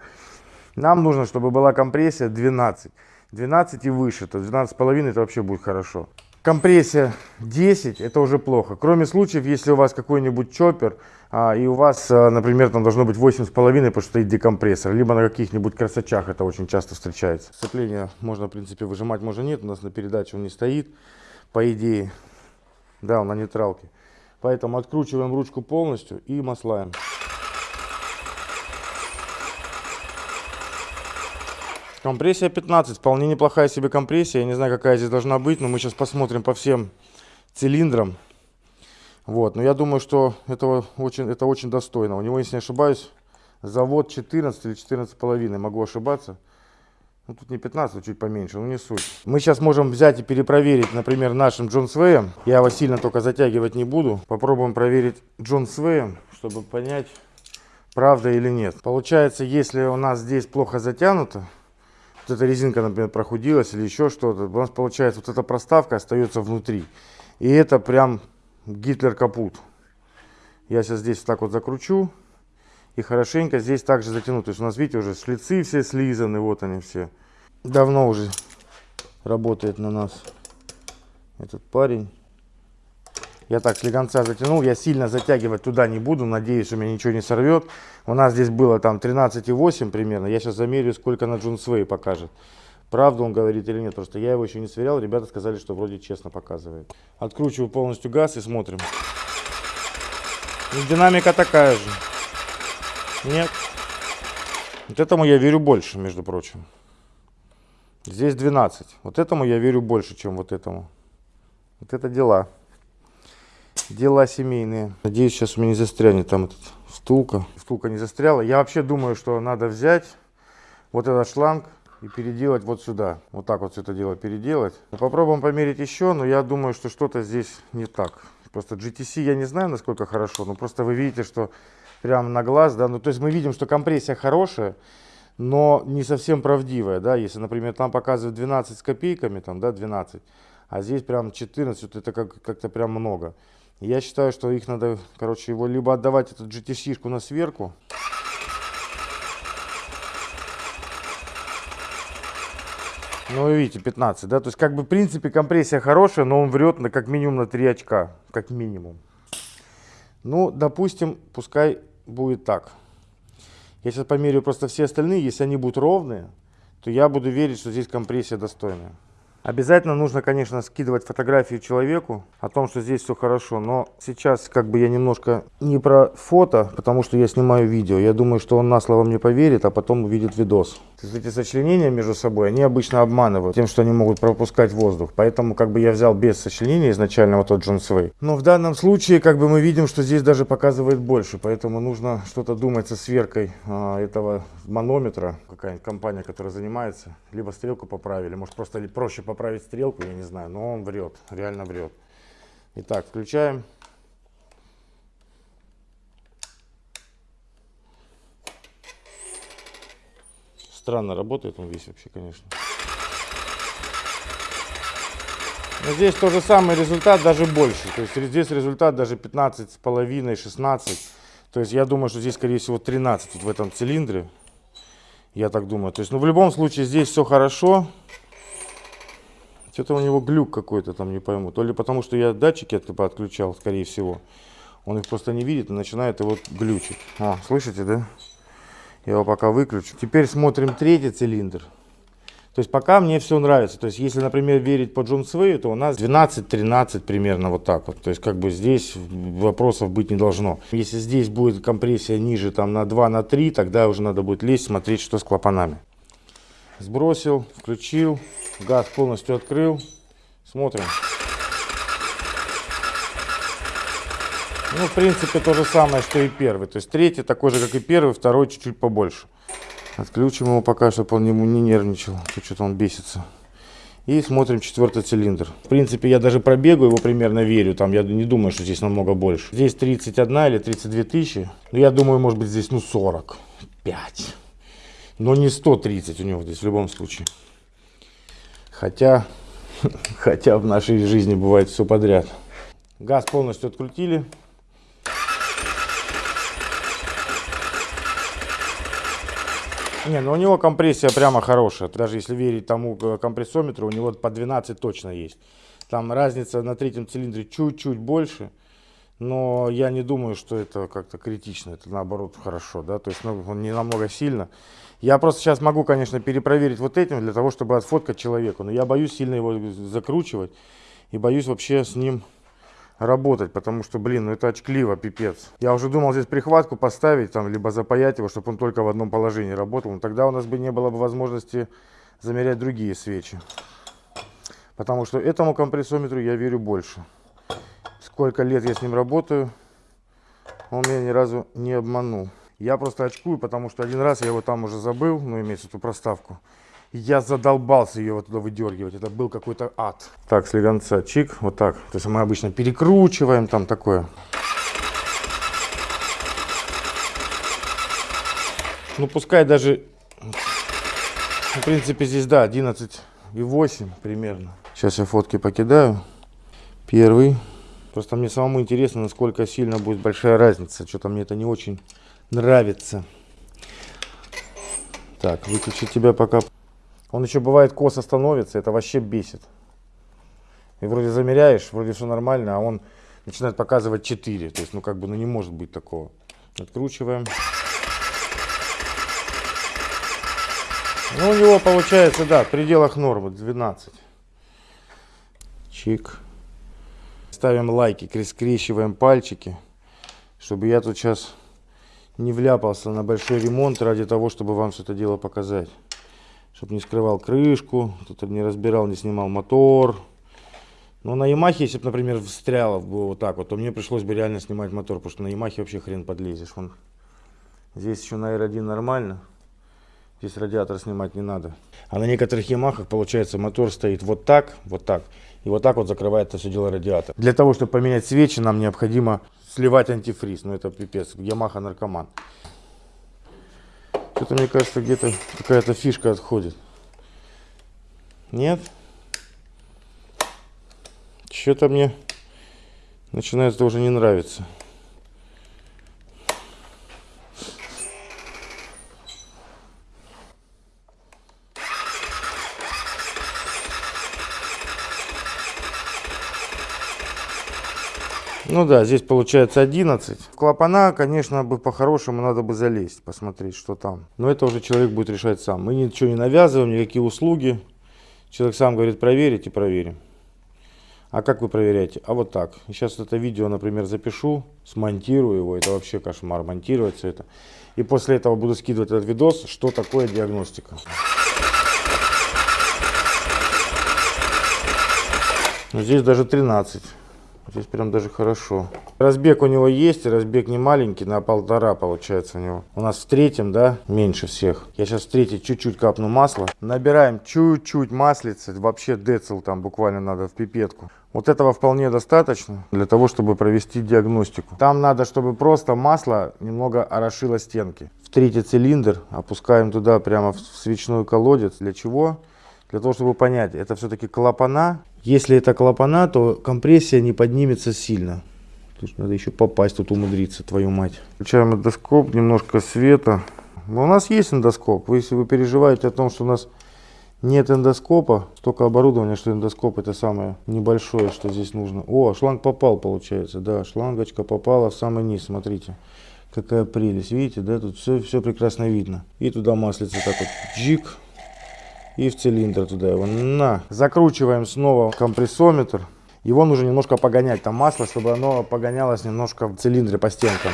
Нам нужно, чтобы была компрессия 12. 12 и выше, то 12,5 это вообще будет хорошо. Компрессия 10 это уже плохо. Кроме случаев, если у вас какой-нибудь чоппер, а, и у вас, а, например, там должно быть 8,5, потому что стоит декомпрессор, либо на каких-нибудь красочах это очень часто встречается. Сцепление можно, в принципе, выжимать, можно нет, у нас на передаче он не стоит, по идее, да, он на нейтралке. Поэтому откручиваем ручку полностью и маслаем. Компрессия 15, вполне неплохая себе компрессия, я не знаю, какая здесь должна быть, но мы сейчас посмотрим по всем цилиндрам. Вот, но я думаю, что этого очень, это очень достойно. У него, если не ошибаюсь, завод 14 или 14 половиной, могу ошибаться. Ну, тут не 15, чуть поменьше, но не суть. Мы сейчас можем взять и перепроверить, например, нашим Джон Свеем. Я его сильно только затягивать не буду. Попробуем проверить Джон Свеем, чтобы понять, правда или нет. Получается, если у нас здесь плохо затянуто, вот эта резинка, например, прохудилась или еще что-то, у нас получается вот эта проставка остается внутри. И это прям Гитлер капут. Я сейчас здесь так вот закручу. и хорошенько здесь также затянуть. То есть у нас, видите, уже шлицы все слизаны, вот они все. Давно уже работает на нас этот парень. Я так слегонца затянул, я сильно затягивать туда не буду, надеюсь, у меня ничего не сорвет. У нас здесь было там 13,8 примерно, я сейчас замерю, сколько на Джунсвей покажет. Правду он говорит или нет, просто я его еще не сверял, ребята сказали, что вроде честно показывает. Откручиваю полностью газ и смотрим. Ну, динамика такая же. Нет. Вот этому я верю больше, между прочим. Здесь 12. Вот этому я верю больше, чем вот этому. Вот это дела. Дела семейные. Надеюсь, сейчас у меня не застрянет там этот втулка. Втулка не застряла. Я вообще думаю, что надо взять вот этот шланг и переделать вот сюда. Вот так вот все это дело переделать. Попробуем померить еще, но я думаю, что что-то здесь не так. Просто GTC я не знаю, насколько хорошо, но просто вы видите, что прямо на глаз, да, ну то есть мы видим, что компрессия хорошая, но не совсем правдивая, да, если, например, там показывает 12 с копейками, там, да, 12, а здесь прям 14, вот это как- как-то прям много. Я считаю, что их надо, короче, его либо отдавать эту GTC-шку на сверку, Ну, вы видите, 15, да? То есть, как бы, в принципе, компрессия хорошая, но он врет на как минимум на 3 очка. Как минимум. Ну, допустим, пускай будет так. Я сейчас померяю просто все остальные. Если они будут ровные, то я буду верить, что здесь компрессия достойная. Обязательно нужно, конечно, скидывать фотографию человеку о том, что здесь все хорошо. Но сейчас как бы я немножко не про фото, потому что я снимаю видео. Я думаю, что он на слово мне поверит, а потом увидит видос. Эти сочленения между собой, они обычно обманывают тем, что они могут пропускать воздух. Поэтому как бы я взял без сочленения изначально вот тот Джон Свей. Но в данном случае как бы мы видим, что здесь даже показывает больше. Поэтому нужно что-то думать со сверкой а, этого манометра. Какая-нибудь компания, которая занимается. Либо стрелку поправили, может просто проще поправить стрелку, я не знаю. Но он врет, реально врет. Итак, включаем. Странно работает он весь вообще, конечно. Но здесь тот же самый результат, даже больше. То есть здесь результат даже 15 с половиной, 16. То есть я думаю, что здесь, скорее всего, 13 вот в этом цилиндре. Я так думаю. То есть, ну, в любом случае, здесь все хорошо. Что-то у него глюк какой-то там, не пойму. То ли потому, что я датчики от- типа отключал, скорее всего. Он их просто не видит и начинает его глючить. А, слышите, да? Я его пока выключу. Теперь смотрим третий цилиндр. То есть пока мне все нравится. То есть если, например, верить по Джон Свею, то у нас 12-13 примерно вот так вот. То есть как бы здесь вопросов быть не должно. Если здесь будет компрессия ниже там на 2, на 3, тогда уже надо будет лезть, смотреть, что с клапанами. Сбросил, включил, газ полностью открыл. Смотрим. Ну, в принципе, то же самое, что и первый. То есть третий такой же, как и первый, второй чуть-чуть побольше. Отключим его пока, чтобы он ему не нервничал. Тут Что-то он бесится. И смотрим четвертый цилиндр. В принципе, я даже пробегу его примерно верю. Там я не думаю, что здесь намного больше. Здесь 31 или 32 тысячи. Но я думаю, может быть, здесь ну 45. Но не 130 у него здесь в любом случае. Хотя, *laughs* хотя в нашей жизни бывает все подряд. Газ полностью открутили. Не, ну у него компрессия прямо хорошая. Даже если верить тому э, компрессометру, у него по 12 точно есть. Там разница на третьем цилиндре чуть-чуть больше. Но я не думаю, что это как-то критично. Это наоборот хорошо, да. То есть ну, он не намного сильно. Я просто сейчас могу, конечно, перепроверить вот этим для того, чтобы отфоткать человеку. Но я боюсь сильно его закручивать. И боюсь вообще с ним работать, потому что, блин, ну это очкливо, пипец. Я уже думал здесь прихватку поставить, там, либо запаять его, чтобы он только в одном положении работал. Но тогда у нас бы не было бы возможности замерять другие свечи. Потому что этому компрессометру я верю больше. Сколько лет я с ним работаю, он меня ни разу не обманул. Я просто очкую, потому что один раз я его там уже забыл, ну, имеется эту проставку. Я задолбался ее вот туда выдергивать. Это был какой-то ад. Так, слегонца, чик, вот так. То есть мы обычно перекручиваем там такое. Ну, пускай даже, в принципе, здесь, да, 11 и 8 примерно. Сейчас я фотки покидаю. Первый. Просто мне самому интересно, насколько сильно будет большая разница. Что-то мне это не очень нравится. Так, выключить тебя пока. Он еще бывает косо становится, это вообще бесит. И вроде замеряешь, вроде все нормально, а он начинает показывать 4. То есть, ну как бы, ну не может быть такого. Откручиваем. Ну, у него получается, да, в пределах нормы 12. Чик. Ставим лайки, скрещиваем пальчики, чтобы я тут сейчас не вляпался на большой ремонт ради того, чтобы вам все это дело показать. Чтобы не скрывал крышку, тут не разбирал, не снимал мотор. Но на Ямахе, если бы, например, встряло бы вот так вот, то мне пришлось бы реально снимать мотор, потому что на Ямахе вообще хрен подлезешь. Вон. Здесь еще на R1 нормально. Здесь радиатор снимать не надо. А на некоторых Ямахах, получается, мотор стоит вот так, вот так. И вот так вот закрывает это все дело радиатор. Для того, чтобы поменять свечи, нам необходимо сливать антифриз. Ну это пипец. Ямаха наркоман. Что-то мне кажется, где-то какая-то фишка отходит. Нет? Что-то мне начинает это уже не нравиться. Ну да, здесь получается 11. В клапана, конечно, бы по-хорошему надо бы залезть, посмотреть, что там. Но это уже человек будет решать сам. Мы ничего не навязываем, никакие услуги. Человек сам говорит, проверить и проверим. А как вы проверяете? А вот так. Сейчас это видео, например, запишу, смонтирую его. Это вообще кошмар, монтировать все это. И после этого буду скидывать этот видос, что такое диагностика. Здесь даже 13. Здесь прям даже хорошо. Разбег у него есть, разбег не маленький, на полтора получается у него. У нас в третьем, да, меньше всех. Я сейчас в третий чуть-чуть капну масла. Набираем чуть-чуть маслица, вообще децл там буквально надо в пипетку. Вот этого вполне достаточно для того, чтобы провести диагностику. Там надо, чтобы просто масло немного орошило стенки. В третий цилиндр опускаем туда прямо в свечной колодец. Для чего? Для того, чтобы понять, это все-таки клапана если это клапана, то компрессия не поднимется сильно. Есть надо еще попасть тут умудриться, твою мать. Включаем эндоскоп, немножко света. Но у нас есть эндоскоп. Если вы переживаете о том, что у нас нет эндоскопа, столько оборудования, что эндоскоп это самое небольшое, что здесь нужно. О, шланг попал, получается. Да, шлангочка попала в самый низ, смотрите. Какая прелесть, видите, да, тут все, все прекрасно видно. И туда маслица так вот, джик, и в цилиндр туда его. На. Закручиваем снова компрессометр. Его нужно немножко погонять, там масло, чтобы оно погонялось немножко в цилиндре по стенкам.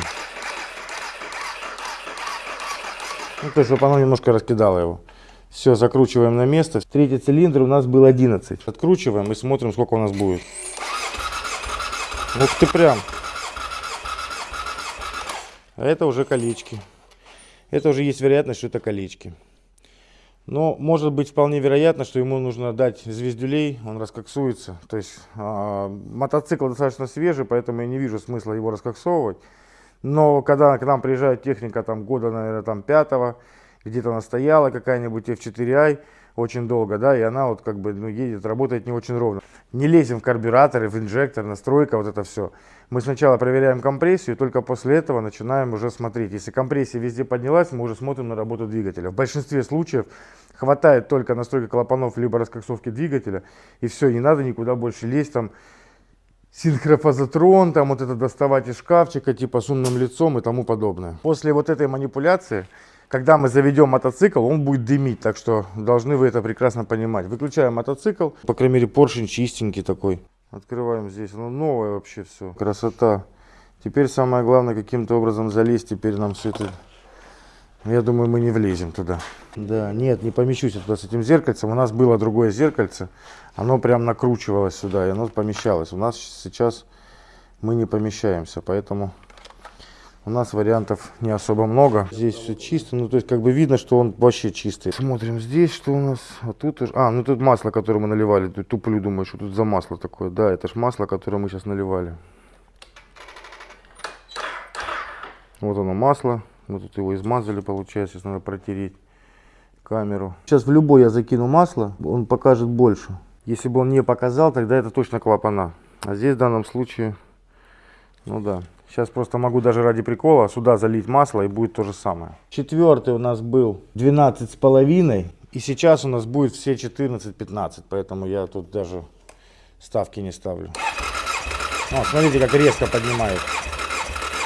Ну, то есть, чтобы оно немножко раскидало его. Все, закручиваем на место. Третий цилиндр у нас был 11. Откручиваем и смотрим, сколько у нас будет. Ух ты прям. А это уже колечки. Это уже есть вероятность, что это колечки. Но может быть вполне вероятно, что ему нужно дать звездюлей, он раскоксуется. То есть э, мотоцикл достаточно свежий, поэтому я не вижу смысла его раскоксовывать. Но когда к нам приезжает техника там, года, наверное, там, пятого, где-то она стояла, какая-нибудь F4i, очень долго, да, и она вот как бы ну, едет, работает не очень ровно. Не лезем в карбюраторы, в инжектор, настройка, вот это все. Мы сначала проверяем компрессию, только после этого начинаем уже смотреть. Если компрессия везде поднялась, мы уже смотрим на работу двигателя. В большинстве случаев хватает только настройки клапанов, либо раскоксовки двигателя, и все, не надо никуда больше лезть, там, синхрофазотрон, там вот это доставать из шкафчика, типа с умным лицом и тому подобное. После вот этой манипуляции, когда мы заведем мотоцикл, он будет дымить, так что должны вы это прекрасно понимать. Выключаем мотоцикл, по крайней мере поршень чистенький такой. Открываем здесь, ну новое вообще все, красота. Теперь самое главное каким-то образом залезть, теперь нам все это я думаю, мы не влезем туда. Да, нет, не помещусь туда с этим зеркальцем. У нас было другое зеркальце. Оно прям накручивалось сюда, и оно помещалось. У нас сейчас мы не помещаемся, поэтому у нас вариантов не особо много. Здесь все чисто, ну то есть как бы видно, что он вообще чистый. Смотрим здесь, что у нас. А тут уже... А, ну тут масло, которое мы наливали. Ты туплю, думаю, что тут за масло такое. Да, это ж масло, которое мы сейчас наливали. Вот оно масло. Мы тут его измазали, получается, сейчас надо протереть камеру. Сейчас в любой я закину масло, он покажет больше. Если бы он не показал, тогда это точно клапана. А здесь в данном случае Ну да. Сейчас просто могу даже ради прикола сюда залить масло и будет то же самое. Четвертый у нас был 12 с половиной. И сейчас у нас будет все 14-15. Поэтому я тут даже ставки не ставлю. О, смотрите, как резко поднимает.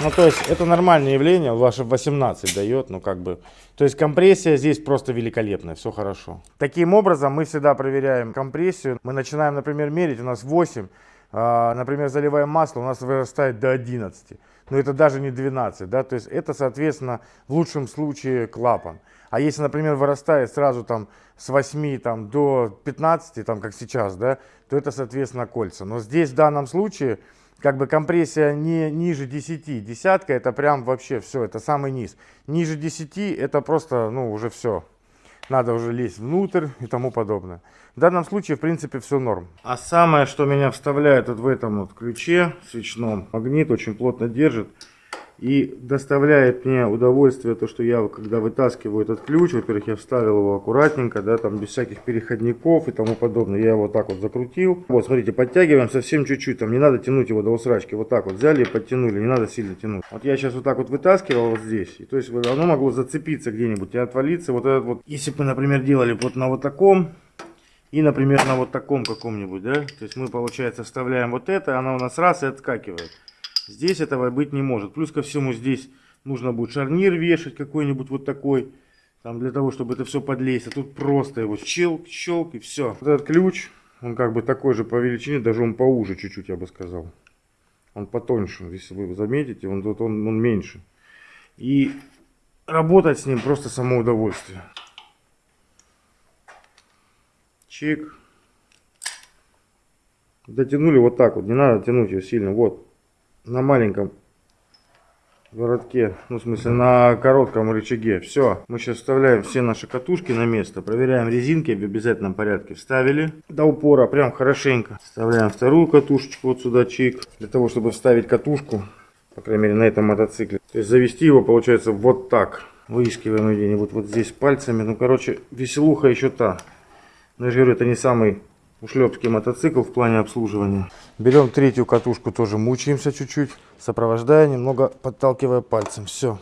Ну, то есть, это нормальное явление, ваше 18 дает, ну, как бы. То есть, компрессия здесь просто великолепная, все хорошо. Таким образом, мы всегда проверяем компрессию. Мы начинаем, например, мерить, у нас 8, а, например, заливаем масло, у нас вырастает до 11. Но это даже не 12, да, то есть, это, соответственно, в лучшем случае клапан. А если, например, вырастает сразу там с 8 там, до 15, там, как сейчас, да, то это, соответственно, кольца. Но здесь в данном случае как бы компрессия не ниже 10. Десятка это прям вообще все, это самый низ. Ниже 10 это просто, ну, уже все. Надо уже лезть внутрь и тому подобное. В данном случае, в принципе, все норм. А самое, что меня вставляет вот в этом вот ключе свечном, магнит очень плотно держит. И доставляет мне удовольствие то, что я, когда вытаскиваю этот ключ, во-первых, я вставил его аккуратненько, да, там без всяких переходников и тому подобное. Я его вот так вот закрутил. Вот, смотрите, подтягиваем совсем чуть-чуть, там не надо тянуть его до усрачки. Вот так вот взяли и подтянули, не надо сильно тянуть. Вот я сейчас вот так вот вытаскивал вот здесь, и то есть оно могло зацепиться где-нибудь и отвалиться. Вот этот вот, если бы например, делали вот на вот таком, и, например, на вот таком каком-нибудь, да, то есть мы, получается, вставляем вот это, она у нас раз и отскакивает. Здесь этого быть не может. Плюс ко всему здесь нужно будет шарнир вешать какой-нибудь вот такой. Там для того, чтобы это все подлезть. А тут просто его щелк, щелк и все. Вот этот ключ, он как бы такой же по величине, даже он поуже чуть-чуть, я бы сказал. Он потоньше, если вы заметите, он, он, он, меньше. И работать с ним просто само удовольствие. Чик. Дотянули вот так вот, не надо тянуть ее сильно, вот на маленьком воротке, ну в смысле на коротком рычаге. Все, мы сейчас вставляем все наши катушки на место, проверяем резинки в обязательном порядке. Вставили до упора, прям хорошенько. Вставляем вторую катушечку вот сюда, чик, для того, чтобы вставить катушку, по крайней мере на этом мотоцикле. То есть завести его получается вот так. Выискиваем где-нибудь вот здесь пальцами. Ну короче, веселуха еще та. Но я же говорю, это не самый ушлепский мотоцикл в плане обслуживания. Берем третью катушку, тоже мучаемся чуть-чуть, сопровождая, немного подталкивая пальцем. Все.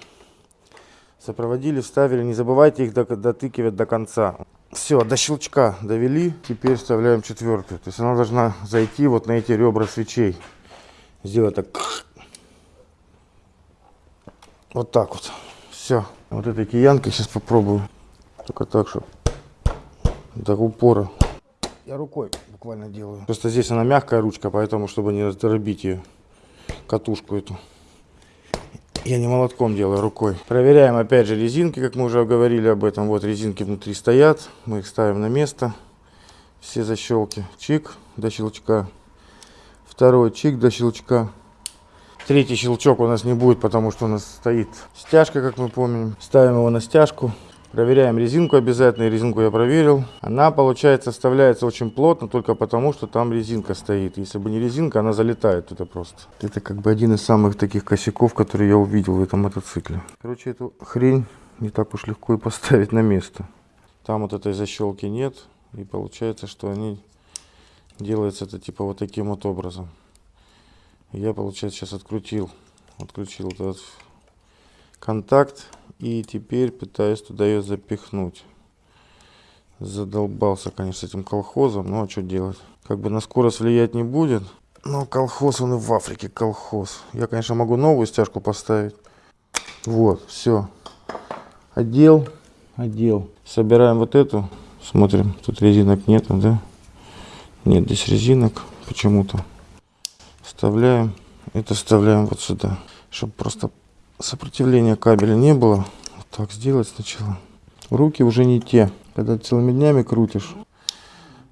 Сопроводили, вставили. Не забывайте их дотыкивать до конца. Все, до щелчка довели. Теперь вставляем четвертую. То есть она должна зайти вот на эти ребра свечей. Сделать так. Вот так вот. Все. Вот этой киянкой сейчас попробую. Только так, чтобы до упора. Я рукой буквально делаю. Просто здесь она мягкая ручка, поэтому, чтобы не раздробить ее, катушку эту. Я не молотком делаю, рукой. Проверяем опять же резинки, как мы уже говорили об этом. Вот резинки внутри стоят. Мы их ставим на место. Все защелки. Чик до щелчка. Второй чик до щелчка. Третий щелчок у нас не будет, потому что у нас стоит стяжка, как мы помним. Ставим его на стяжку. Проверяем резинку обязательно. Резинку я проверил. Она, получается, вставляется очень плотно, только потому, что там резинка стоит. Если бы не резинка, она залетает туда просто. Это как бы один из самых таких косяков, которые я увидел в этом мотоцикле. Короче, эту хрень не так уж легко и поставить на место. Там вот этой защелки нет. И получается, что они делаются это типа вот таким вот образом. Я, получается, сейчас открутил, отключил этот контакт и теперь пытаюсь туда ее запихнуть. Задолбался, конечно, с этим колхозом, но а что делать? Как бы на скорость влиять не будет. Но колхоз, он и в Африке колхоз. Я, конечно, могу новую стяжку поставить. Вот, все. Отдел, отдел. Собираем вот эту. Смотрим, тут резинок нету, да? Нет, здесь резинок почему-то. Вставляем. Это вставляем вот сюда. Чтобы просто сопротивления кабеля не было. Так сделать сначала. Руки уже не те. Когда целыми днями крутишь.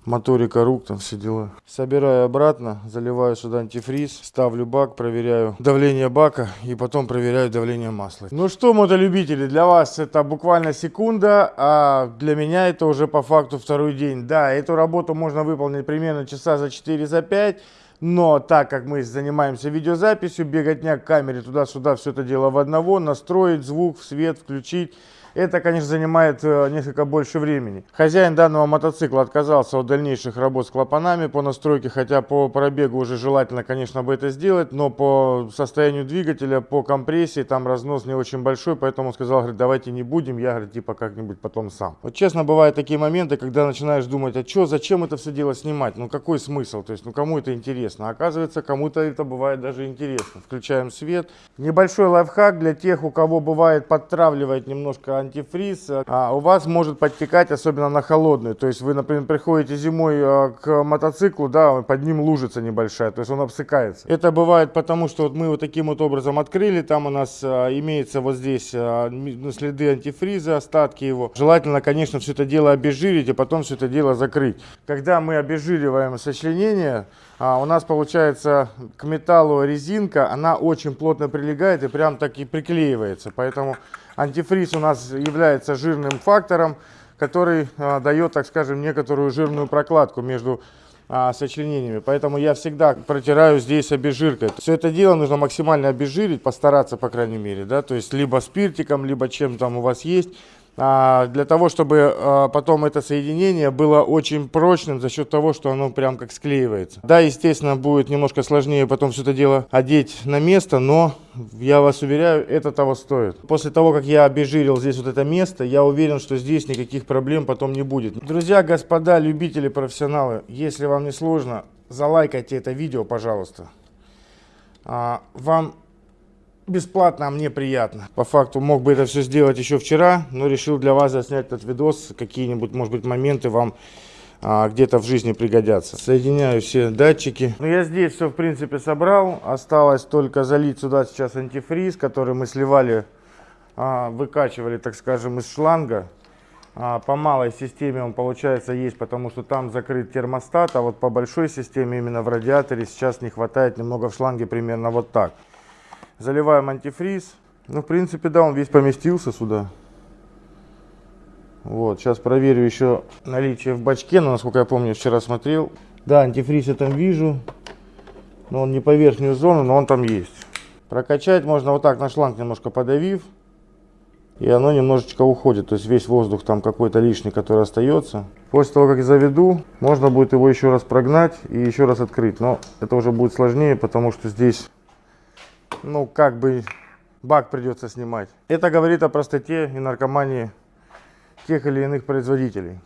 Моторика рук, там все дела. Собираю обратно, заливаю сюда антифриз, ставлю бак, проверяю давление бака и потом проверяю давление масла. Ну что, мотолюбители, для вас это буквально секунда, а для меня это уже по факту второй день. Да, эту работу можно выполнить примерно часа за 4-5. За 5. Но так как мы занимаемся видеозаписью, беготня к камере туда-сюда, все это дело в одного, настроить звук, свет, включить. Это, конечно, занимает э, несколько больше времени. Хозяин данного мотоцикла отказался от дальнейших работ с клапанами по настройке, хотя по пробегу уже желательно, конечно, бы это сделать, но по состоянию двигателя, по компрессии, там разнос не очень большой, поэтому он сказал, говорит, давайте не будем, я, говорит, типа как-нибудь потом сам. Вот честно, бывают такие моменты, когда начинаешь думать, а что, зачем это все дело снимать, ну какой смысл, то есть, ну кому это интересно, оказывается, кому-то это бывает даже интересно. Включаем свет. Небольшой лайфхак для тех, у кого бывает подтравливает немножко антифриз, а у вас может подтекать, особенно на холодную. То есть вы, например, приходите зимой а, к мотоциклу, да, под ним лужица небольшая, то есть он обсыкается. Это бывает потому, что вот мы вот таким вот образом открыли, там у нас а, имеется вот здесь ну, следы антифриза, остатки его. Желательно, конечно, все это дело обезжирить, и потом все это дело закрыть. Когда мы обезжириваем сочленение, а, у нас получается к металлу резинка, она очень плотно прилегает и прям так и приклеивается. Поэтому антифриз у нас является жирным фактором, который а, дает, так скажем, некоторую жирную прокладку между а, сочленениями. Поэтому я всегда протираю здесь обезжиркой. Все это дело нужно максимально обезжирить, постараться, по крайней мере. Да? То есть либо спиртиком, либо чем там у вас есть. А, для того, чтобы а, потом это соединение было очень прочным за счет того, что оно прям как склеивается. Да, естественно, будет немножко сложнее потом все это дело одеть на место, но я вас уверяю, это того стоит. После того, как я обезжирил здесь вот это место, я уверен, что здесь никаких проблем потом не будет. Друзья, господа, любители, профессионалы, если вам не сложно, залайкайте это видео, пожалуйста. А, вам бесплатно, а мне приятно. По факту мог бы это все сделать еще вчера, но решил для вас заснять этот видос. Какие-нибудь, может быть, моменты вам а, где-то в жизни пригодятся. Соединяю все датчики. Ну, я здесь все, в принципе, собрал. Осталось только залить сюда сейчас антифриз, который мы сливали, а, выкачивали, так скажем, из шланга. А, по малой системе он, получается, есть, потому что там закрыт термостат, а вот по большой системе, именно в радиаторе, сейчас не хватает немного в шланге, примерно вот так. Заливаем антифриз. Ну, в принципе, да, он весь поместился сюда. Вот, сейчас проверю еще наличие в бачке, но, насколько я помню, вчера смотрел. Да, антифриз я там вижу. Но он не по верхнюю зону, но он там есть. Прокачать можно вот так на шланг немножко подавив. И оно немножечко уходит. То есть весь воздух там какой-то лишний, который остается. После того, как заведу, можно будет его еще раз прогнать и еще раз открыть. Но это уже будет сложнее, потому что здесь ну, как бы бак придется снимать. Это говорит о простоте и наркомании тех или иных производителей.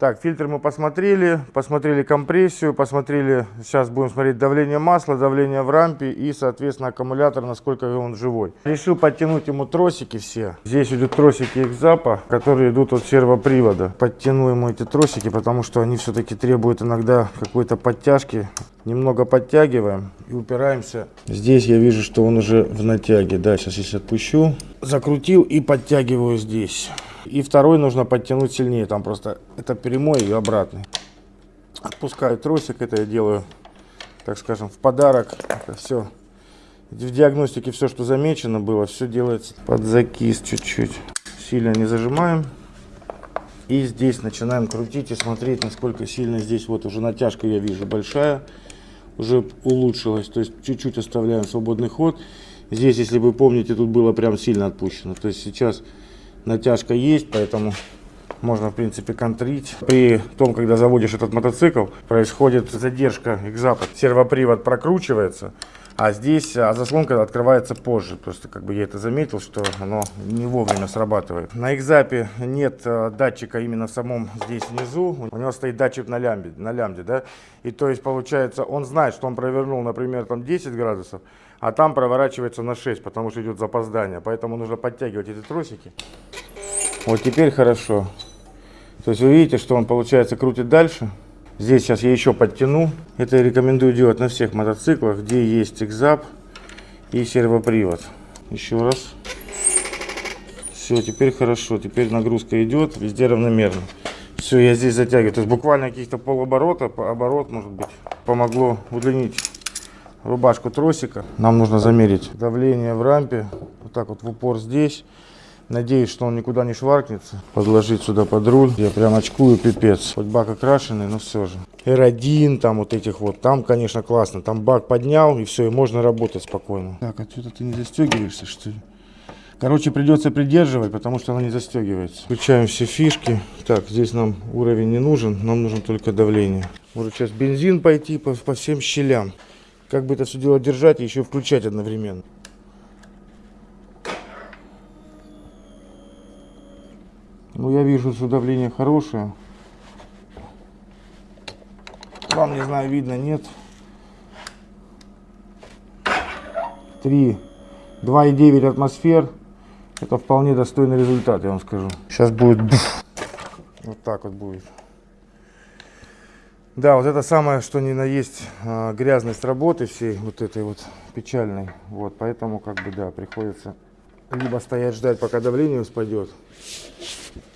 Так, фильтр мы посмотрели, посмотрели компрессию, посмотрели, сейчас будем смотреть давление масла, давление в рампе и, соответственно, аккумулятор, насколько он живой. Решил подтянуть ему тросики все. Здесь идут тросики экзапа, которые идут от сервопривода. Подтяну ему эти тросики, потому что они все-таки требуют иногда какой-то подтяжки. Немного подтягиваем и упираемся. Здесь я вижу, что он уже в натяге. Да, сейчас если отпущу, закрутил и подтягиваю здесь. И второй нужно подтянуть сильнее, там просто это прямой и обратный. Отпускаю тросик, это я делаю, так скажем, в подарок. Это все. В диагностике все, что замечено было, все делается под закис чуть-чуть. Сильно не зажимаем. И здесь начинаем крутить и смотреть, насколько сильно здесь вот уже натяжка, я вижу, большая. Уже улучшилась, то есть чуть-чуть оставляем свободный ход. Здесь, если вы помните, тут было прям сильно отпущено. То есть сейчас натяжка есть, поэтому можно в принципе контрить. При том, когда заводишь этот мотоцикл, происходит задержка экзапа. Сервопривод прокручивается, а здесь а заслонка открывается позже. Просто как бы я это заметил, что оно не вовремя срабатывает. На экзапе нет а, датчика именно в самом здесь внизу. У него стоит датчик на лямбде, на лямбде, да. И то есть получается, он знает, что он провернул, например, там 10 градусов, а там проворачивается на 6, потому что идет запоздание. Поэтому нужно подтягивать эти тросики. Вот теперь хорошо. То есть вы видите, что он, получается, крутит дальше. Здесь сейчас я еще подтяну. Это я рекомендую делать на всех мотоциклах, где есть экзап и сервопривод. Еще раз. Все, теперь хорошо. Теперь нагрузка идет, везде равномерно. Все, я здесь затягиваю. То есть буквально каких-то полоборота, оборот, может быть, помогло удлинить рубашку тросика. Нам нужно замерить давление в рампе. Вот так вот в упор здесь. Надеюсь, что он никуда не шваркнется. Подложить сюда под руль. Я прям очкую пипец. Хоть бак окрашенный, но все же. R1 там вот этих вот. Там, конечно, классно. Там бак поднял и все, и можно работать спокойно. Так, отсюда ты не застегиваешься, что ли? Короче, придется придерживать, потому что она не застегивается. Включаем все фишки. Так, здесь нам уровень не нужен, нам нужно только давление. Может сейчас бензин пойти по, по всем щелям. Как бы это все дело держать и еще включать одновременно. Ну, я вижу, что давление хорошее. Вам, не знаю, видно, нет. 3, 2,9 атмосфер. Это вполне достойный результат, я вам скажу. Сейчас будет... Вот так вот будет. Да, вот это самое, что ни на есть а, грязность работы всей, вот этой вот печальной. Вот, поэтому, как бы, да, приходится либо стоять ждать, пока давление спадет,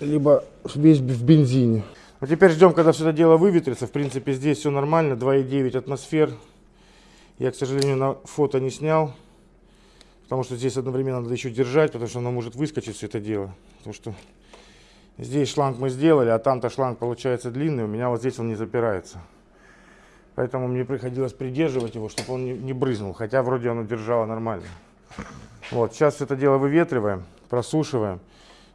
либо весь в бензине. А теперь ждем, когда все это дело выветрится. В принципе, здесь все нормально, 2,9 атмосфер. Я, к сожалению, на фото не снял, потому что здесь одновременно надо еще держать, потому что оно может выскочить все это дело. Потому что здесь шланг мы сделали, а там-то шланг получается длинный, у меня вот здесь он не запирается. Поэтому мне приходилось придерживать его, чтобы он не, не брызнул, хотя вроде оно держало нормально. Вот, сейчас все это дело выветриваем, просушиваем,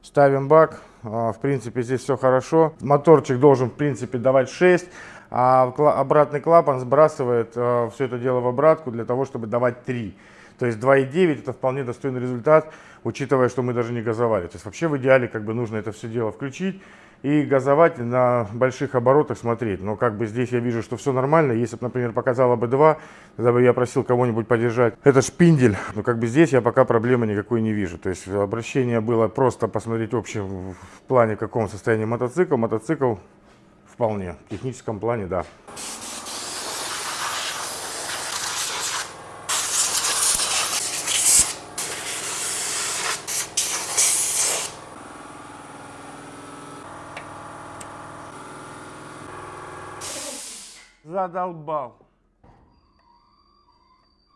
ставим бак. А, В принципе, здесь все хорошо. Моторчик должен, в принципе, давать 6, а обратный клапан сбрасывает все это дело в обратку для того, чтобы давать 3. То есть 2,9 это вполне достойный результат, учитывая, что мы даже не газовали. То есть вообще в идеале как бы нужно это все дело включить и газовать на больших оборотах смотреть. Но как бы здесь я вижу, что все нормально. Если бы, например, показала бы 2, тогда бы я просил кого-нибудь подержать. Это шпиндель. Но как бы здесь я пока проблемы никакой не вижу. То есть обращение было просто посмотреть общем в плане, в каком состоянии мотоцикл. Мотоцикл вполне. В техническом плане, да. Задолбал.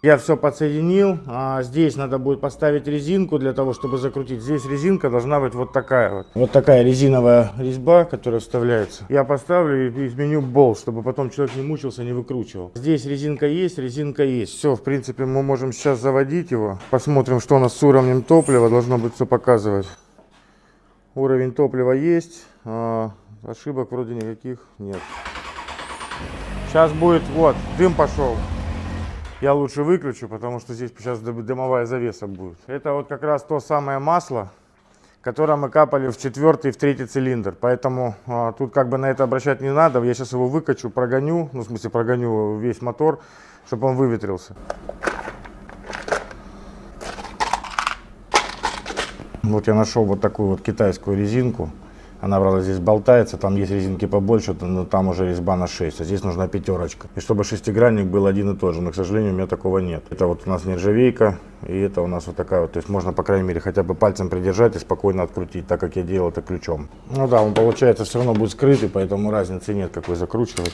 Я все подсоединил. А здесь надо будет поставить резинку для того, чтобы закрутить. Здесь резинка должна быть вот такая вот. Вот такая резиновая резьба, которая вставляется. Я поставлю и изменю болт, чтобы потом человек не мучился, не выкручивал. Здесь резинка есть, резинка есть. Все, в принципе, мы можем сейчас заводить его. Посмотрим, что у нас с уровнем топлива. Должно быть все показывать. Уровень топлива есть. а ошибок вроде никаких нет. Сейчас будет, вот, дым пошел. Я лучше выключу, потому что здесь сейчас дым- дымовая завеса будет. Это вот как раз то самое масло, которое мы капали в четвертый и в третий цилиндр. Поэтому а, тут как бы на это обращать не надо. Я сейчас его выкачу, прогоню, ну в смысле прогоню весь мотор, чтобы он выветрился. Вот я нашел вот такую вот китайскую резинку. Она, правда, здесь болтается, там есть резинки побольше, но там уже резьба на 6, а здесь нужна пятерочка. И чтобы шестигранник был один и тот же, но, к сожалению, у меня такого нет. Это вот у нас нержавейка, и это у нас вот такая вот, то есть можно, по крайней мере, хотя бы пальцем придержать и спокойно открутить, так как я делал это ключом. Ну да, он, получается, все равно будет скрытый, поэтому разницы нет, какой закручивать.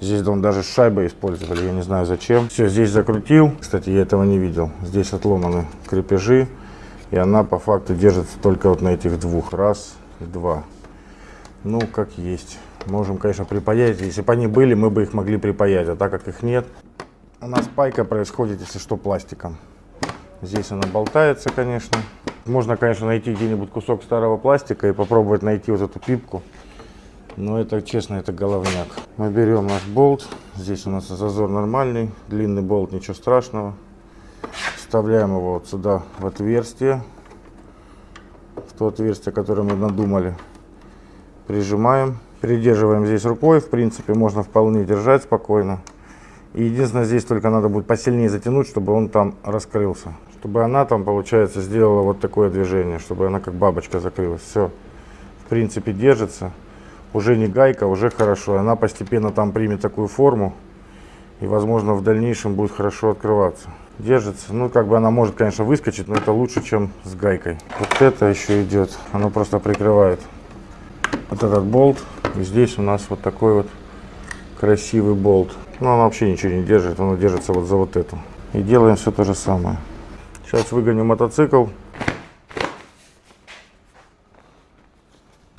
Здесь он даже с шайбой использовали, я не знаю зачем. Все, здесь закрутил. Кстати, я этого не видел. Здесь отломаны крепежи, и она по факту держится только вот на этих двух. Раз, два. Ну, как есть. Можем, конечно, припаять. Если бы они были, мы бы их могли припаять. А так как их нет, у нас пайка происходит, если что, пластиком. Здесь она болтается, конечно. Можно, конечно, найти где-нибудь кусок старого пластика и попробовать найти вот эту пипку. Но это, честно, это головняк. Мы берем наш болт. Здесь у нас зазор нормальный. Длинный болт, ничего страшного. Вставляем его вот сюда, в отверстие. В то отверстие, которое мы надумали. Прижимаем. Придерживаем здесь рукой. В принципе, можно вполне держать спокойно. И единственное, здесь только надо будет посильнее затянуть, чтобы он там раскрылся. Чтобы она там, получается, сделала вот такое движение, чтобы она как бабочка закрылась. Все, в принципе, держится. Уже не гайка, уже хорошо. Она постепенно там примет такую форму. И, возможно, в дальнейшем будет хорошо открываться. Держится. Ну, как бы она может, конечно, выскочить, но это лучше, чем с гайкой. Вот это еще идет. Оно просто прикрывает вот этот болт. Здесь у нас вот такой вот красивый болт. Но он вообще ничего не держит, он держится вот за вот эту. И делаем все то же самое. Сейчас выгоню мотоцикл.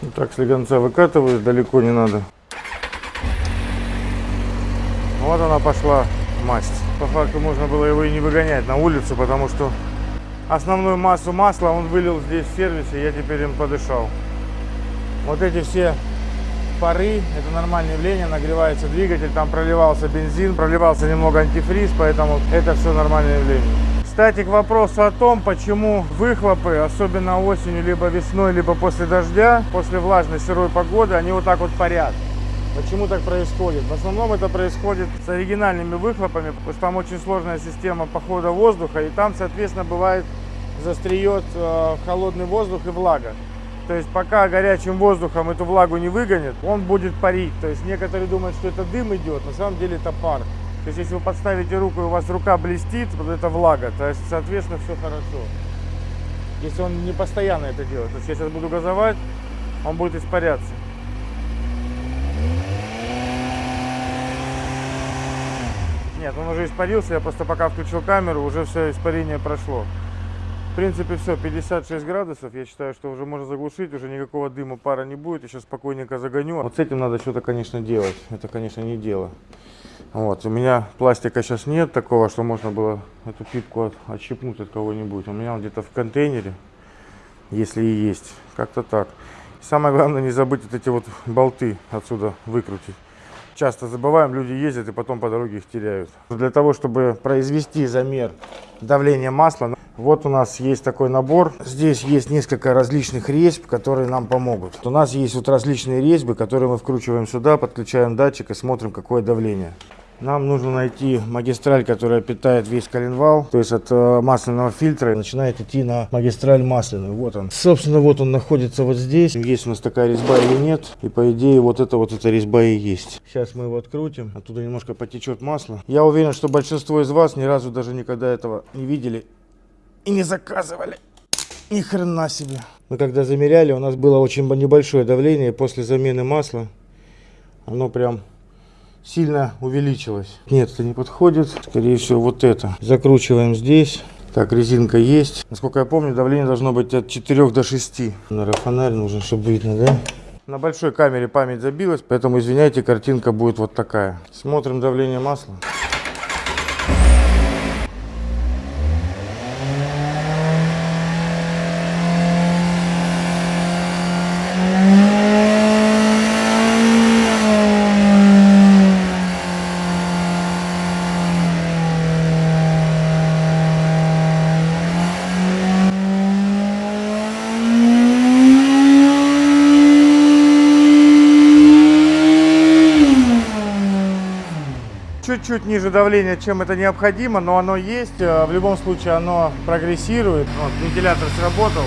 Вот так слегонца выкатываю, далеко не надо. Вот она пошла масть. По факту можно было его и не выгонять на улицу, потому что основную массу масла он вылил здесь в сервисе, я теперь им подышал. Вот эти все пары, это нормальное явление, нагревается двигатель, там проливался бензин, проливался немного антифриз, поэтому это все нормальное явление. Кстати, к вопросу о том, почему выхлопы, особенно осенью, либо весной, либо после дождя, после влажной сырой погоды, они вот так вот парят. Почему так происходит? В основном это происходит с оригинальными выхлопами, потому что там очень сложная система похода воздуха, и там, соответственно, бывает застреет э, холодный воздух и влага. То есть пока горячим воздухом эту влагу не выгонит, он будет парить. То есть некоторые думают, что это дым идет, на самом деле это пар. То есть если вы подставите руку и у вас рука блестит, вот это влага, то есть соответственно все хорошо. Если он не постоянно это делает. То есть я сейчас буду газовать, он будет испаряться. Нет, он уже испарился, я просто пока включил камеру, уже все испарение прошло. В принципе, все, 56 градусов. Я считаю, что уже можно заглушить, уже никакого дыма, пара не будет. Сейчас спокойненько загоню. Вот с этим надо что-то, конечно, делать. Это, конечно, не дело. Вот, у меня пластика сейчас нет такого, что можно было эту пипку от, отщипнуть от кого-нибудь. У меня он где-то в контейнере, если и есть. Как-то так. Самое главное, не забыть вот эти вот болты отсюда выкрутить. Часто забываем, люди ездят и потом по дороге их теряют. Для того, чтобы произвести замер давления масла, вот у нас есть такой набор. Здесь есть несколько различных резьб, которые нам помогут. У нас есть вот различные резьбы, которые мы вкручиваем сюда, подключаем датчик и смотрим, какое давление. Нам нужно найти магистраль, которая питает весь коленвал, то есть от э, масляного фильтра начинает идти на магистраль масляную. Вот он. Собственно, вот он находится вот здесь. Есть у нас такая резьба или нет. И по идее вот это вот эта резьба и есть. Сейчас мы его открутим. Оттуда немножко потечет масло. Я уверен, что большинство из вас ни разу даже никогда этого не видели и не заказывали. Ни хрена себе. Мы когда замеряли, у нас было очень небольшое давление. После замены масла оно прям сильно увеличилось. Нет, это не подходит. Скорее всего, вот это. Закручиваем здесь. Так, резинка есть. Насколько я помню, давление должно быть от 4 до 6. Наверное, фонарь нужен, чтобы видно, да? На большой камере память забилась, поэтому, извиняйте, картинка будет вот такая. Смотрим давление масла. Чуть-чуть ниже давления, чем это необходимо, но оно есть. Э, в любом случае оно прогрессирует. Вот, вентилятор сработал.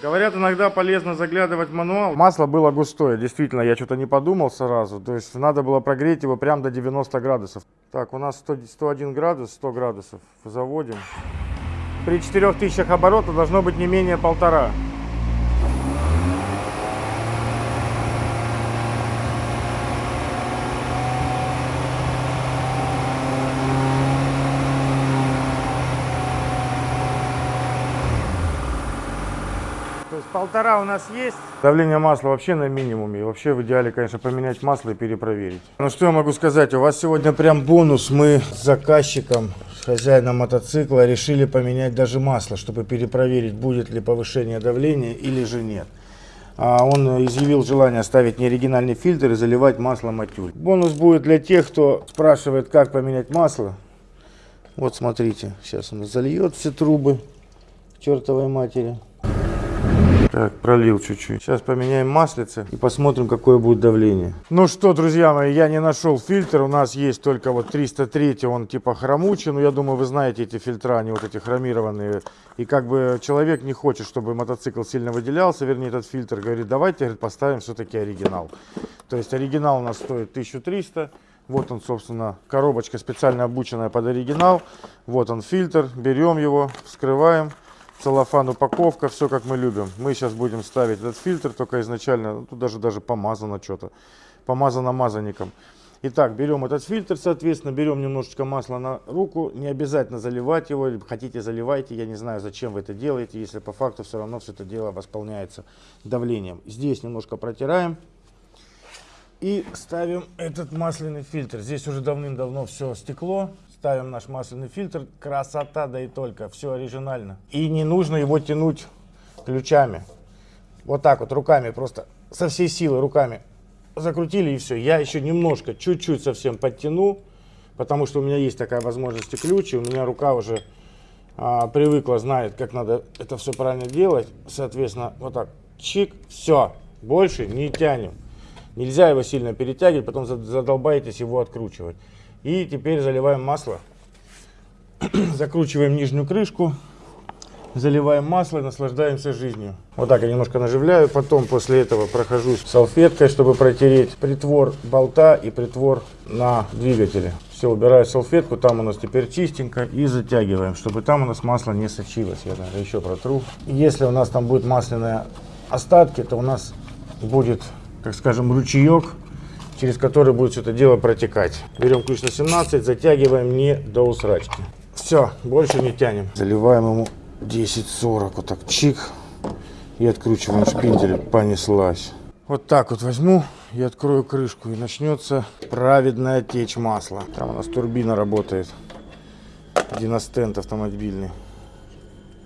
Говорят, иногда полезно заглядывать в мануал. Масло было густое, действительно, я что-то не подумал сразу. То есть надо было прогреть его прям до 90 градусов. Так, у нас 100, 101 градус, 100 градусов. Заводим. При 4000 оборотов должно быть не менее полтора. Полтора у нас есть. Давление масла вообще на минимуме. Вообще в идеале, конечно, поменять масло и перепроверить. Ну что я могу сказать, у вас сегодня прям бонус. Мы с заказчиком, с хозяином мотоцикла решили поменять даже масло, чтобы перепроверить, будет ли повышение давления или же нет. А он изъявил желание ставить неоригинальный фильтр и заливать масло матюль. Бонус будет для тех, кто спрашивает, как поменять масло. Вот смотрите, сейчас он зальет все трубы чертовой матери. Так, пролил чуть-чуть. Сейчас поменяем маслице и посмотрим, какое будет давление. Ну что, друзья мои, я не нашел фильтр. У нас есть только вот 303, он типа хромучий. Но я думаю, вы знаете эти фильтра, они вот эти хромированные. И как бы человек не хочет, чтобы мотоцикл сильно выделялся, вернее этот фильтр говорит, давайте говорит, поставим все-таки оригинал. То есть оригинал у нас стоит 1300. Вот он, собственно, коробочка специально обученная под оригинал. Вот он фильтр, берем его, вскрываем целлофан упаковка, все как мы любим. Мы сейчас будем ставить этот фильтр, только изначально, ну, тут даже, даже помазано что-то, помазано мазанником. Итак, берем этот фильтр, соответственно, берем немножечко масла на руку, не обязательно заливать его, хотите заливайте, я не знаю, зачем вы это делаете, если по факту все равно все это дело восполняется давлением. Здесь немножко протираем и ставим этот масляный фильтр. Здесь уже давным-давно все стекло, Ставим наш масляный фильтр. Красота, да и только. Все оригинально. И не нужно его тянуть ключами. Вот так вот руками, просто со всей силы руками закрутили и все. Я еще немножко, чуть-чуть совсем подтяну, потому что у меня есть такая возможность и ключ, и у меня рука уже а, привыкла, знает, как надо это все правильно делать. Соответственно, вот так, чик, все, больше не тянем. Нельзя его сильно перетягивать, потом за- задолбаетесь его откручивать. И теперь заливаем масло, *clears throat* закручиваем нижнюю крышку, заливаем масло и наслаждаемся жизнью. Вот так я немножко наживляю, потом после этого прохожусь салфеткой, чтобы протереть притвор болта и притвор на двигателе. Все, убираю салфетку, там у нас теперь чистенько и затягиваем, чтобы там у нас масло не сочилось. Я даже еще протру. Если у нас там будет масляные остатки, то у нас будет, как скажем, ручеек, через который будет все это дело протекать. Берем ключ на 17, затягиваем не до усрачки. Все, больше не тянем. Заливаем ему 10-40, вот так чик. И откручиваем шпиндель, понеслась. Вот так вот возьму и открою крышку, и начнется праведная течь масла. Там у нас турбина работает, диностенд автомобильный.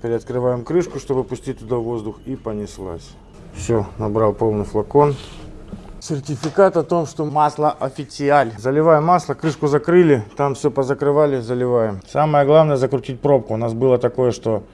Переоткрываем крышку, чтобы пустить туда воздух, и понеслась. Все, набрал полный флакон. Сертификат о том, что масло официаль. Заливаем масло, крышку закрыли, там все позакрывали, заливаем. Самое главное закрутить пробку. У нас было такое, что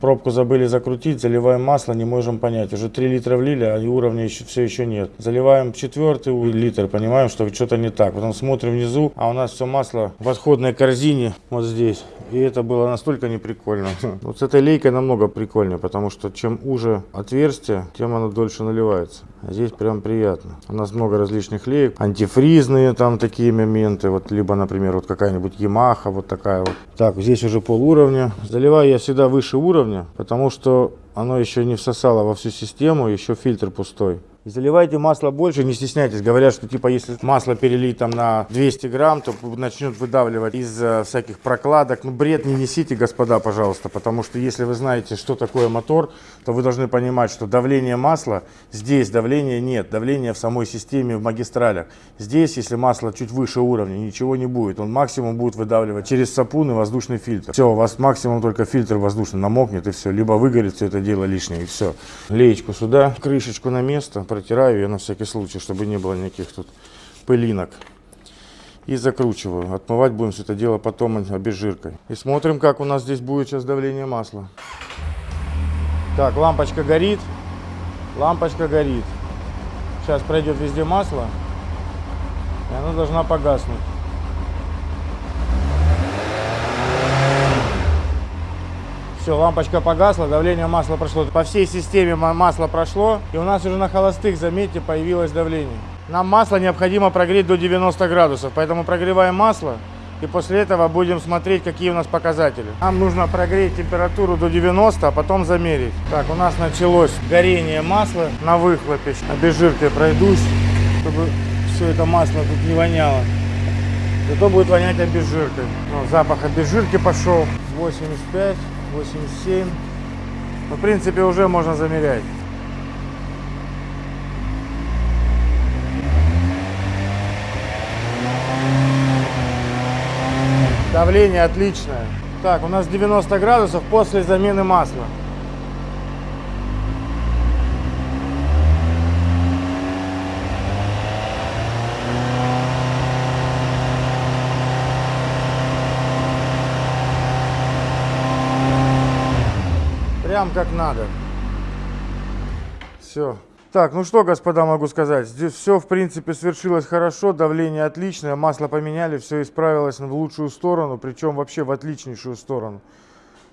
пробку забыли закрутить, заливаем масло, не можем понять. Уже 3 литра влили, а уровня еще, все еще нет. Заливаем четвертый литр, понимаем, что что-то не так. Потом смотрим внизу, а у нас все масло в отходной корзине вот здесь. И это было настолько неприкольно. *laughs* Вот с этой лейкой намного прикольнее, потому что чем уже отверстие, тем оно дольше наливается. А здесь прям приятно. У нас много различных леек, антифризные там такие моменты, вот либо, например, вот какая-нибудь Ямаха, вот такая вот. Так, здесь уже пол уровня. Заливаю я всегда выше уровня, потому что оно еще не всосало во всю систему, еще фильтр пустой. Заливайте масло больше, не стесняйтесь. Говорят, что типа если масло перелить там на 200 грамм, то начнет выдавливать из э, всяких прокладок. Ну бред не несите, господа, пожалуйста, потому что если вы знаете, что такое мотор, то вы должны понимать, что давление масла, здесь давления нет, давление в самой системе, в магистралях. Здесь, если масло чуть выше уровня, ничего не будет. Он максимум будет выдавливать через сапун и воздушный фильтр. Все, у вас максимум только фильтр воздушный намокнет и все. Либо выгорит все это дело лишнее и все. Леечку сюда, крышечку на место, протираю ее на всякий случай, чтобы не было никаких тут пылинок. И закручиваю. Отмывать будем все это дело потом обезжиркой. И смотрим, как у нас здесь будет сейчас давление масла. Так, лампочка горит. Лампочка горит. Сейчас пройдет везде масло. И она должна погаснуть. Все, лампочка погасла, давление масла прошло. По всей системе ма- масло прошло. И у нас уже на холостых, заметьте, появилось давление. Нам масло необходимо прогреть до 90 градусов. Поэтому прогреваем масло. И после этого будем смотреть, какие у нас показатели. Нам нужно прогреть температуру до 90, а потом замерить. Так, у нас началось горение масла на выхлопе. Обезжиркой пройдусь, чтобы все это масло тут не воняло. Зато будет вонять обезжиркой. Ну, запах обезжирки пошел. 85, 87. Ну, в принципе, уже можно замерять. Давление отличное. Так, у нас 90 градусов после замены масла. Прям как надо. Все. Так, ну что, господа, могу сказать. Здесь все, в принципе, свершилось хорошо, давление отличное, масло поменяли, все исправилось в лучшую сторону, причем вообще в отличнейшую сторону.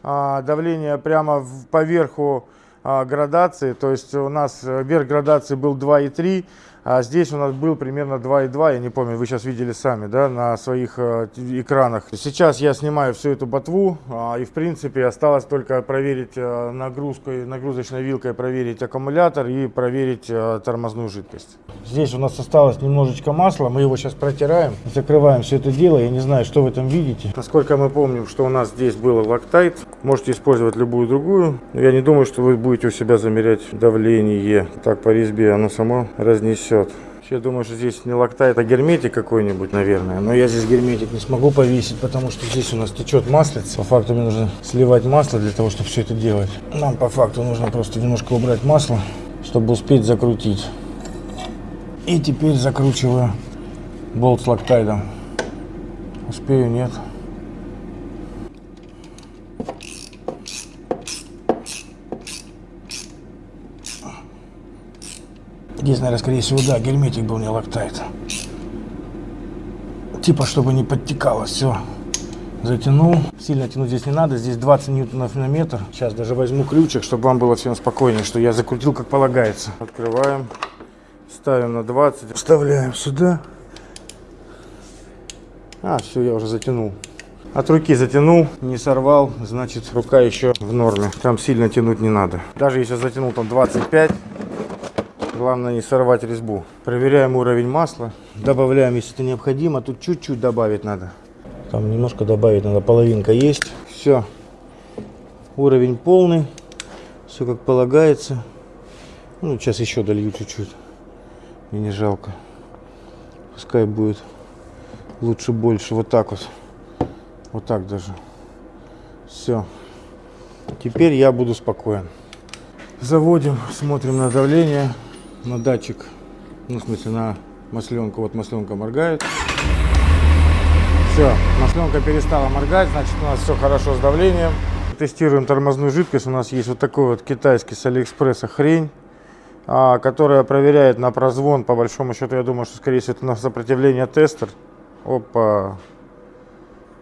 А, давление прямо поверху а, градации, то есть у нас э, верх градации был 2,3, а здесь у нас был примерно 2,2, я не помню, вы сейчас видели сами, да, на своих э, экранах. Сейчас я снимаю всю эту ботву, а, и в принципе осталось только проверить э, нагрузкой, нагрузочной вилкой, проверить аккумулятор и проверить э, тормозную жидкость. Здесь у нас осталось немножечко масла, мы его сейчас протираем, закрываем все это дело, я не знаю, что вы там видите. Насколько мы помним, что у нас здесь было лактайт, можете использовать любую другую, я не думаю, что вы будете у себя замерять давление. Так по резьбе оно само разнесет. Я думаю, что здесь не лактайт, а герметик какой-нибудь, наверное. Но я здесь герметик не смогу повесить, потому что здесь у нас течет маслица. По факту мне нужно сливать масло для того, чтобы все это делать. Нам по факту нужно просто немножко убрать масло, чтобы успеть закрутить. И теперь закручиваю болт с лактайдом. Успею, нет. Здесь, наверное, скорее всего, да, герметик был не лактайт. Типа, чтобы не подтекало все. Затянул. Сильно тянуть здесь не надо. Здесь 20 ньютонов на метр. Сейчас даже возьму ключик, чтобы вам было всем спокойнее, что я закрутил как полагается. Открываем. Ставим на 20. Вставляем сюда. А, все, я уже затянул. От руки затянул, не сорвал, значит рука еще в норме. Там сильно тянуть не надо. Даже если затянул там 25, Главное не сорвать резьбу. Проверяем уровень масла. Добавляем, если это необходимо. Тут чуть-чуть добавить надо. Там немножко добавить надо. Половинка есть. Все. Уровень полный. Все как полагается. Ну, сейчас еще долью чуть-чуть. Мне не жалко. Пускай будет лучше больше. Вот так вот. Вот так даже. Все. Теперь я буду спокоен. Заводим, смотрим на давление на датчик, ну, в смысле, на масленку. Вот масленка моргает. Все, масленка перестала моргать, значит, у нас все хорошо с давлением. Тестируем тормозную жидкость. У нас есть вот такой вот китайский с Алиэкспресса хрень, а, которая проверяет на прозвон. По большому счету, я думаю, что, скорее всего, это на сопротивление тестер. Опа,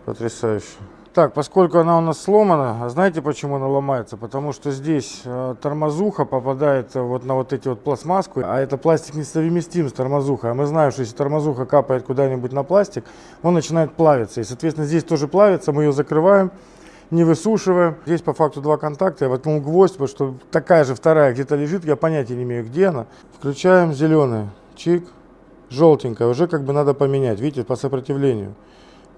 потрясающе. Так, поскольку она у нас сломана, а знаете почему она ломается? Потому что здесь э, тормозуха попадает вот на вот эти вот пластмасску, а это пластик несовместим с тормозухой. А мы знаем, что если тормозуха капает куда-нибудь на пластик, он начинает плавиться. И, соответственно, здесь тоже плавится, мы ее закрываем, не высушиваем. Здесь по факту два контакта, я воткнул гвоздь, потому что такая же вторая где-то лежит, я понятия не имею, где она. Включаем зеленый, чик, желтенькая, уже как бы надо поменять, видите, по сопротивлению.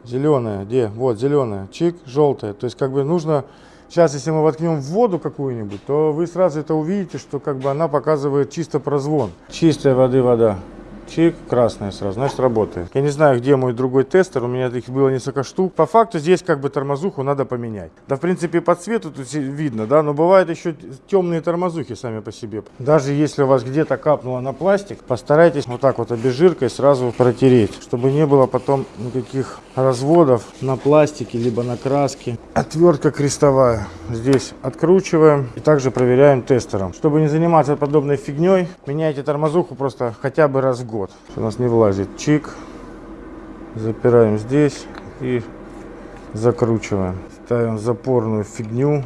Зеленая, где? Вот, зеленая. Чик, желтая. То есть, как бы нужно... Сейчас, если мы воткнем в воду какую-нибудь, то вы сразу это увидите, что как бы она показывает чисто прозвон. Чистой воды вода. Чик, красная сразу, значит работает. Я не знаю, где мой другой тестер, у меня их было несколько штук. По факту здесь как бы тормозуху надо поменять. Да, в принципе, по цвету тут видно, да, но бывают еще темные тормозухи сами по себе. Даже если у вас где-то капнуло на пластик, постарайтесь вот так вот обезжиркой сразу протереть, чтобы не было потом никаких разводов на пластике, либо на краске. Отвертка крестовая. Здесь откручиваем и также проверяем тестером. Чтобы не заниматься подобной фигней, меняйте тормозуху просто хотя бы раз в год год. У нас не влазит чик. Запираем здесь и закручиваем. Ставим запорную фигню.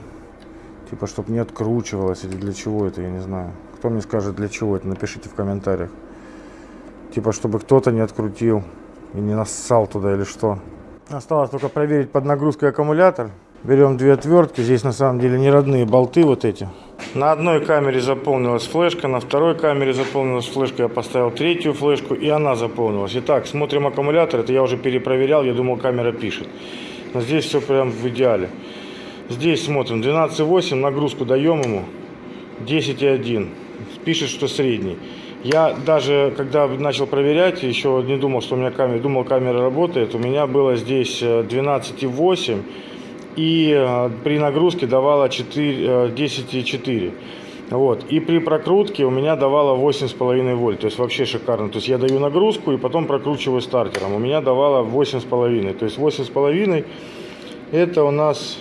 Типа, чтобы не откручивалось или для чего это, я не знаю. Кто мне скажет, для чего это, напишите в комментариях. Типа, чтобы кто-то не открутил и не нассал туда или что. Осталось только проверить под нагрузкой аккумулятор. Берем две отвертки. Здесь на самом деле не родные болты вот эти. На одной камере заполнилась флешка, на второй камере заполнилась флешка. Я поставил третью флешку, и она заполнилась. Итак, смотрим аккумулятор. Это я уже перепроверял, я думал, камера пишет. Но здесь все прям в идеале. Здесь смотрим 12,8, нагрузку даем ему 10,1. Пишет, что средний. Я даже, когда начал проверять, еще не думал, что у меня камера, думал, камера работает. У меня было здесь 12,8 э, и э, при нагрузке давала 10,4. Э, вот. И при прокрутке у меня давала 8,5 вольт. То есть вообще шикарно. То есть я даю нагрузку и потом прокручиваю стартером. У меня давала 8,5. То есть 8,5 это у нас,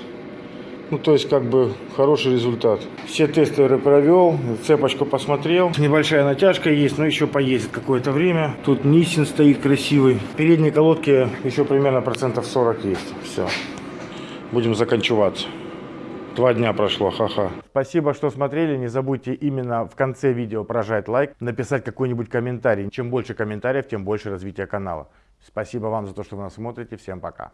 ну то есть как бы хороший результат. Все тестеры провел, цепочку посмотрел. Небольшая натяжка есть, но еще поездит какое-то время. Тут Нисин стоит красивый. В передней колодке еще примерно процентов 40 есть. Все будем заканчиваться. Два дня прошло, ха-ха. Спасибо, что смотрели. Не забудьте именно в конце видео прожать лайк, написать какой-нибудь комментарий. Чем больше комментариев, тем больше развития канала. Спасибо вам за то, что вы нас смотрите. Всем пока.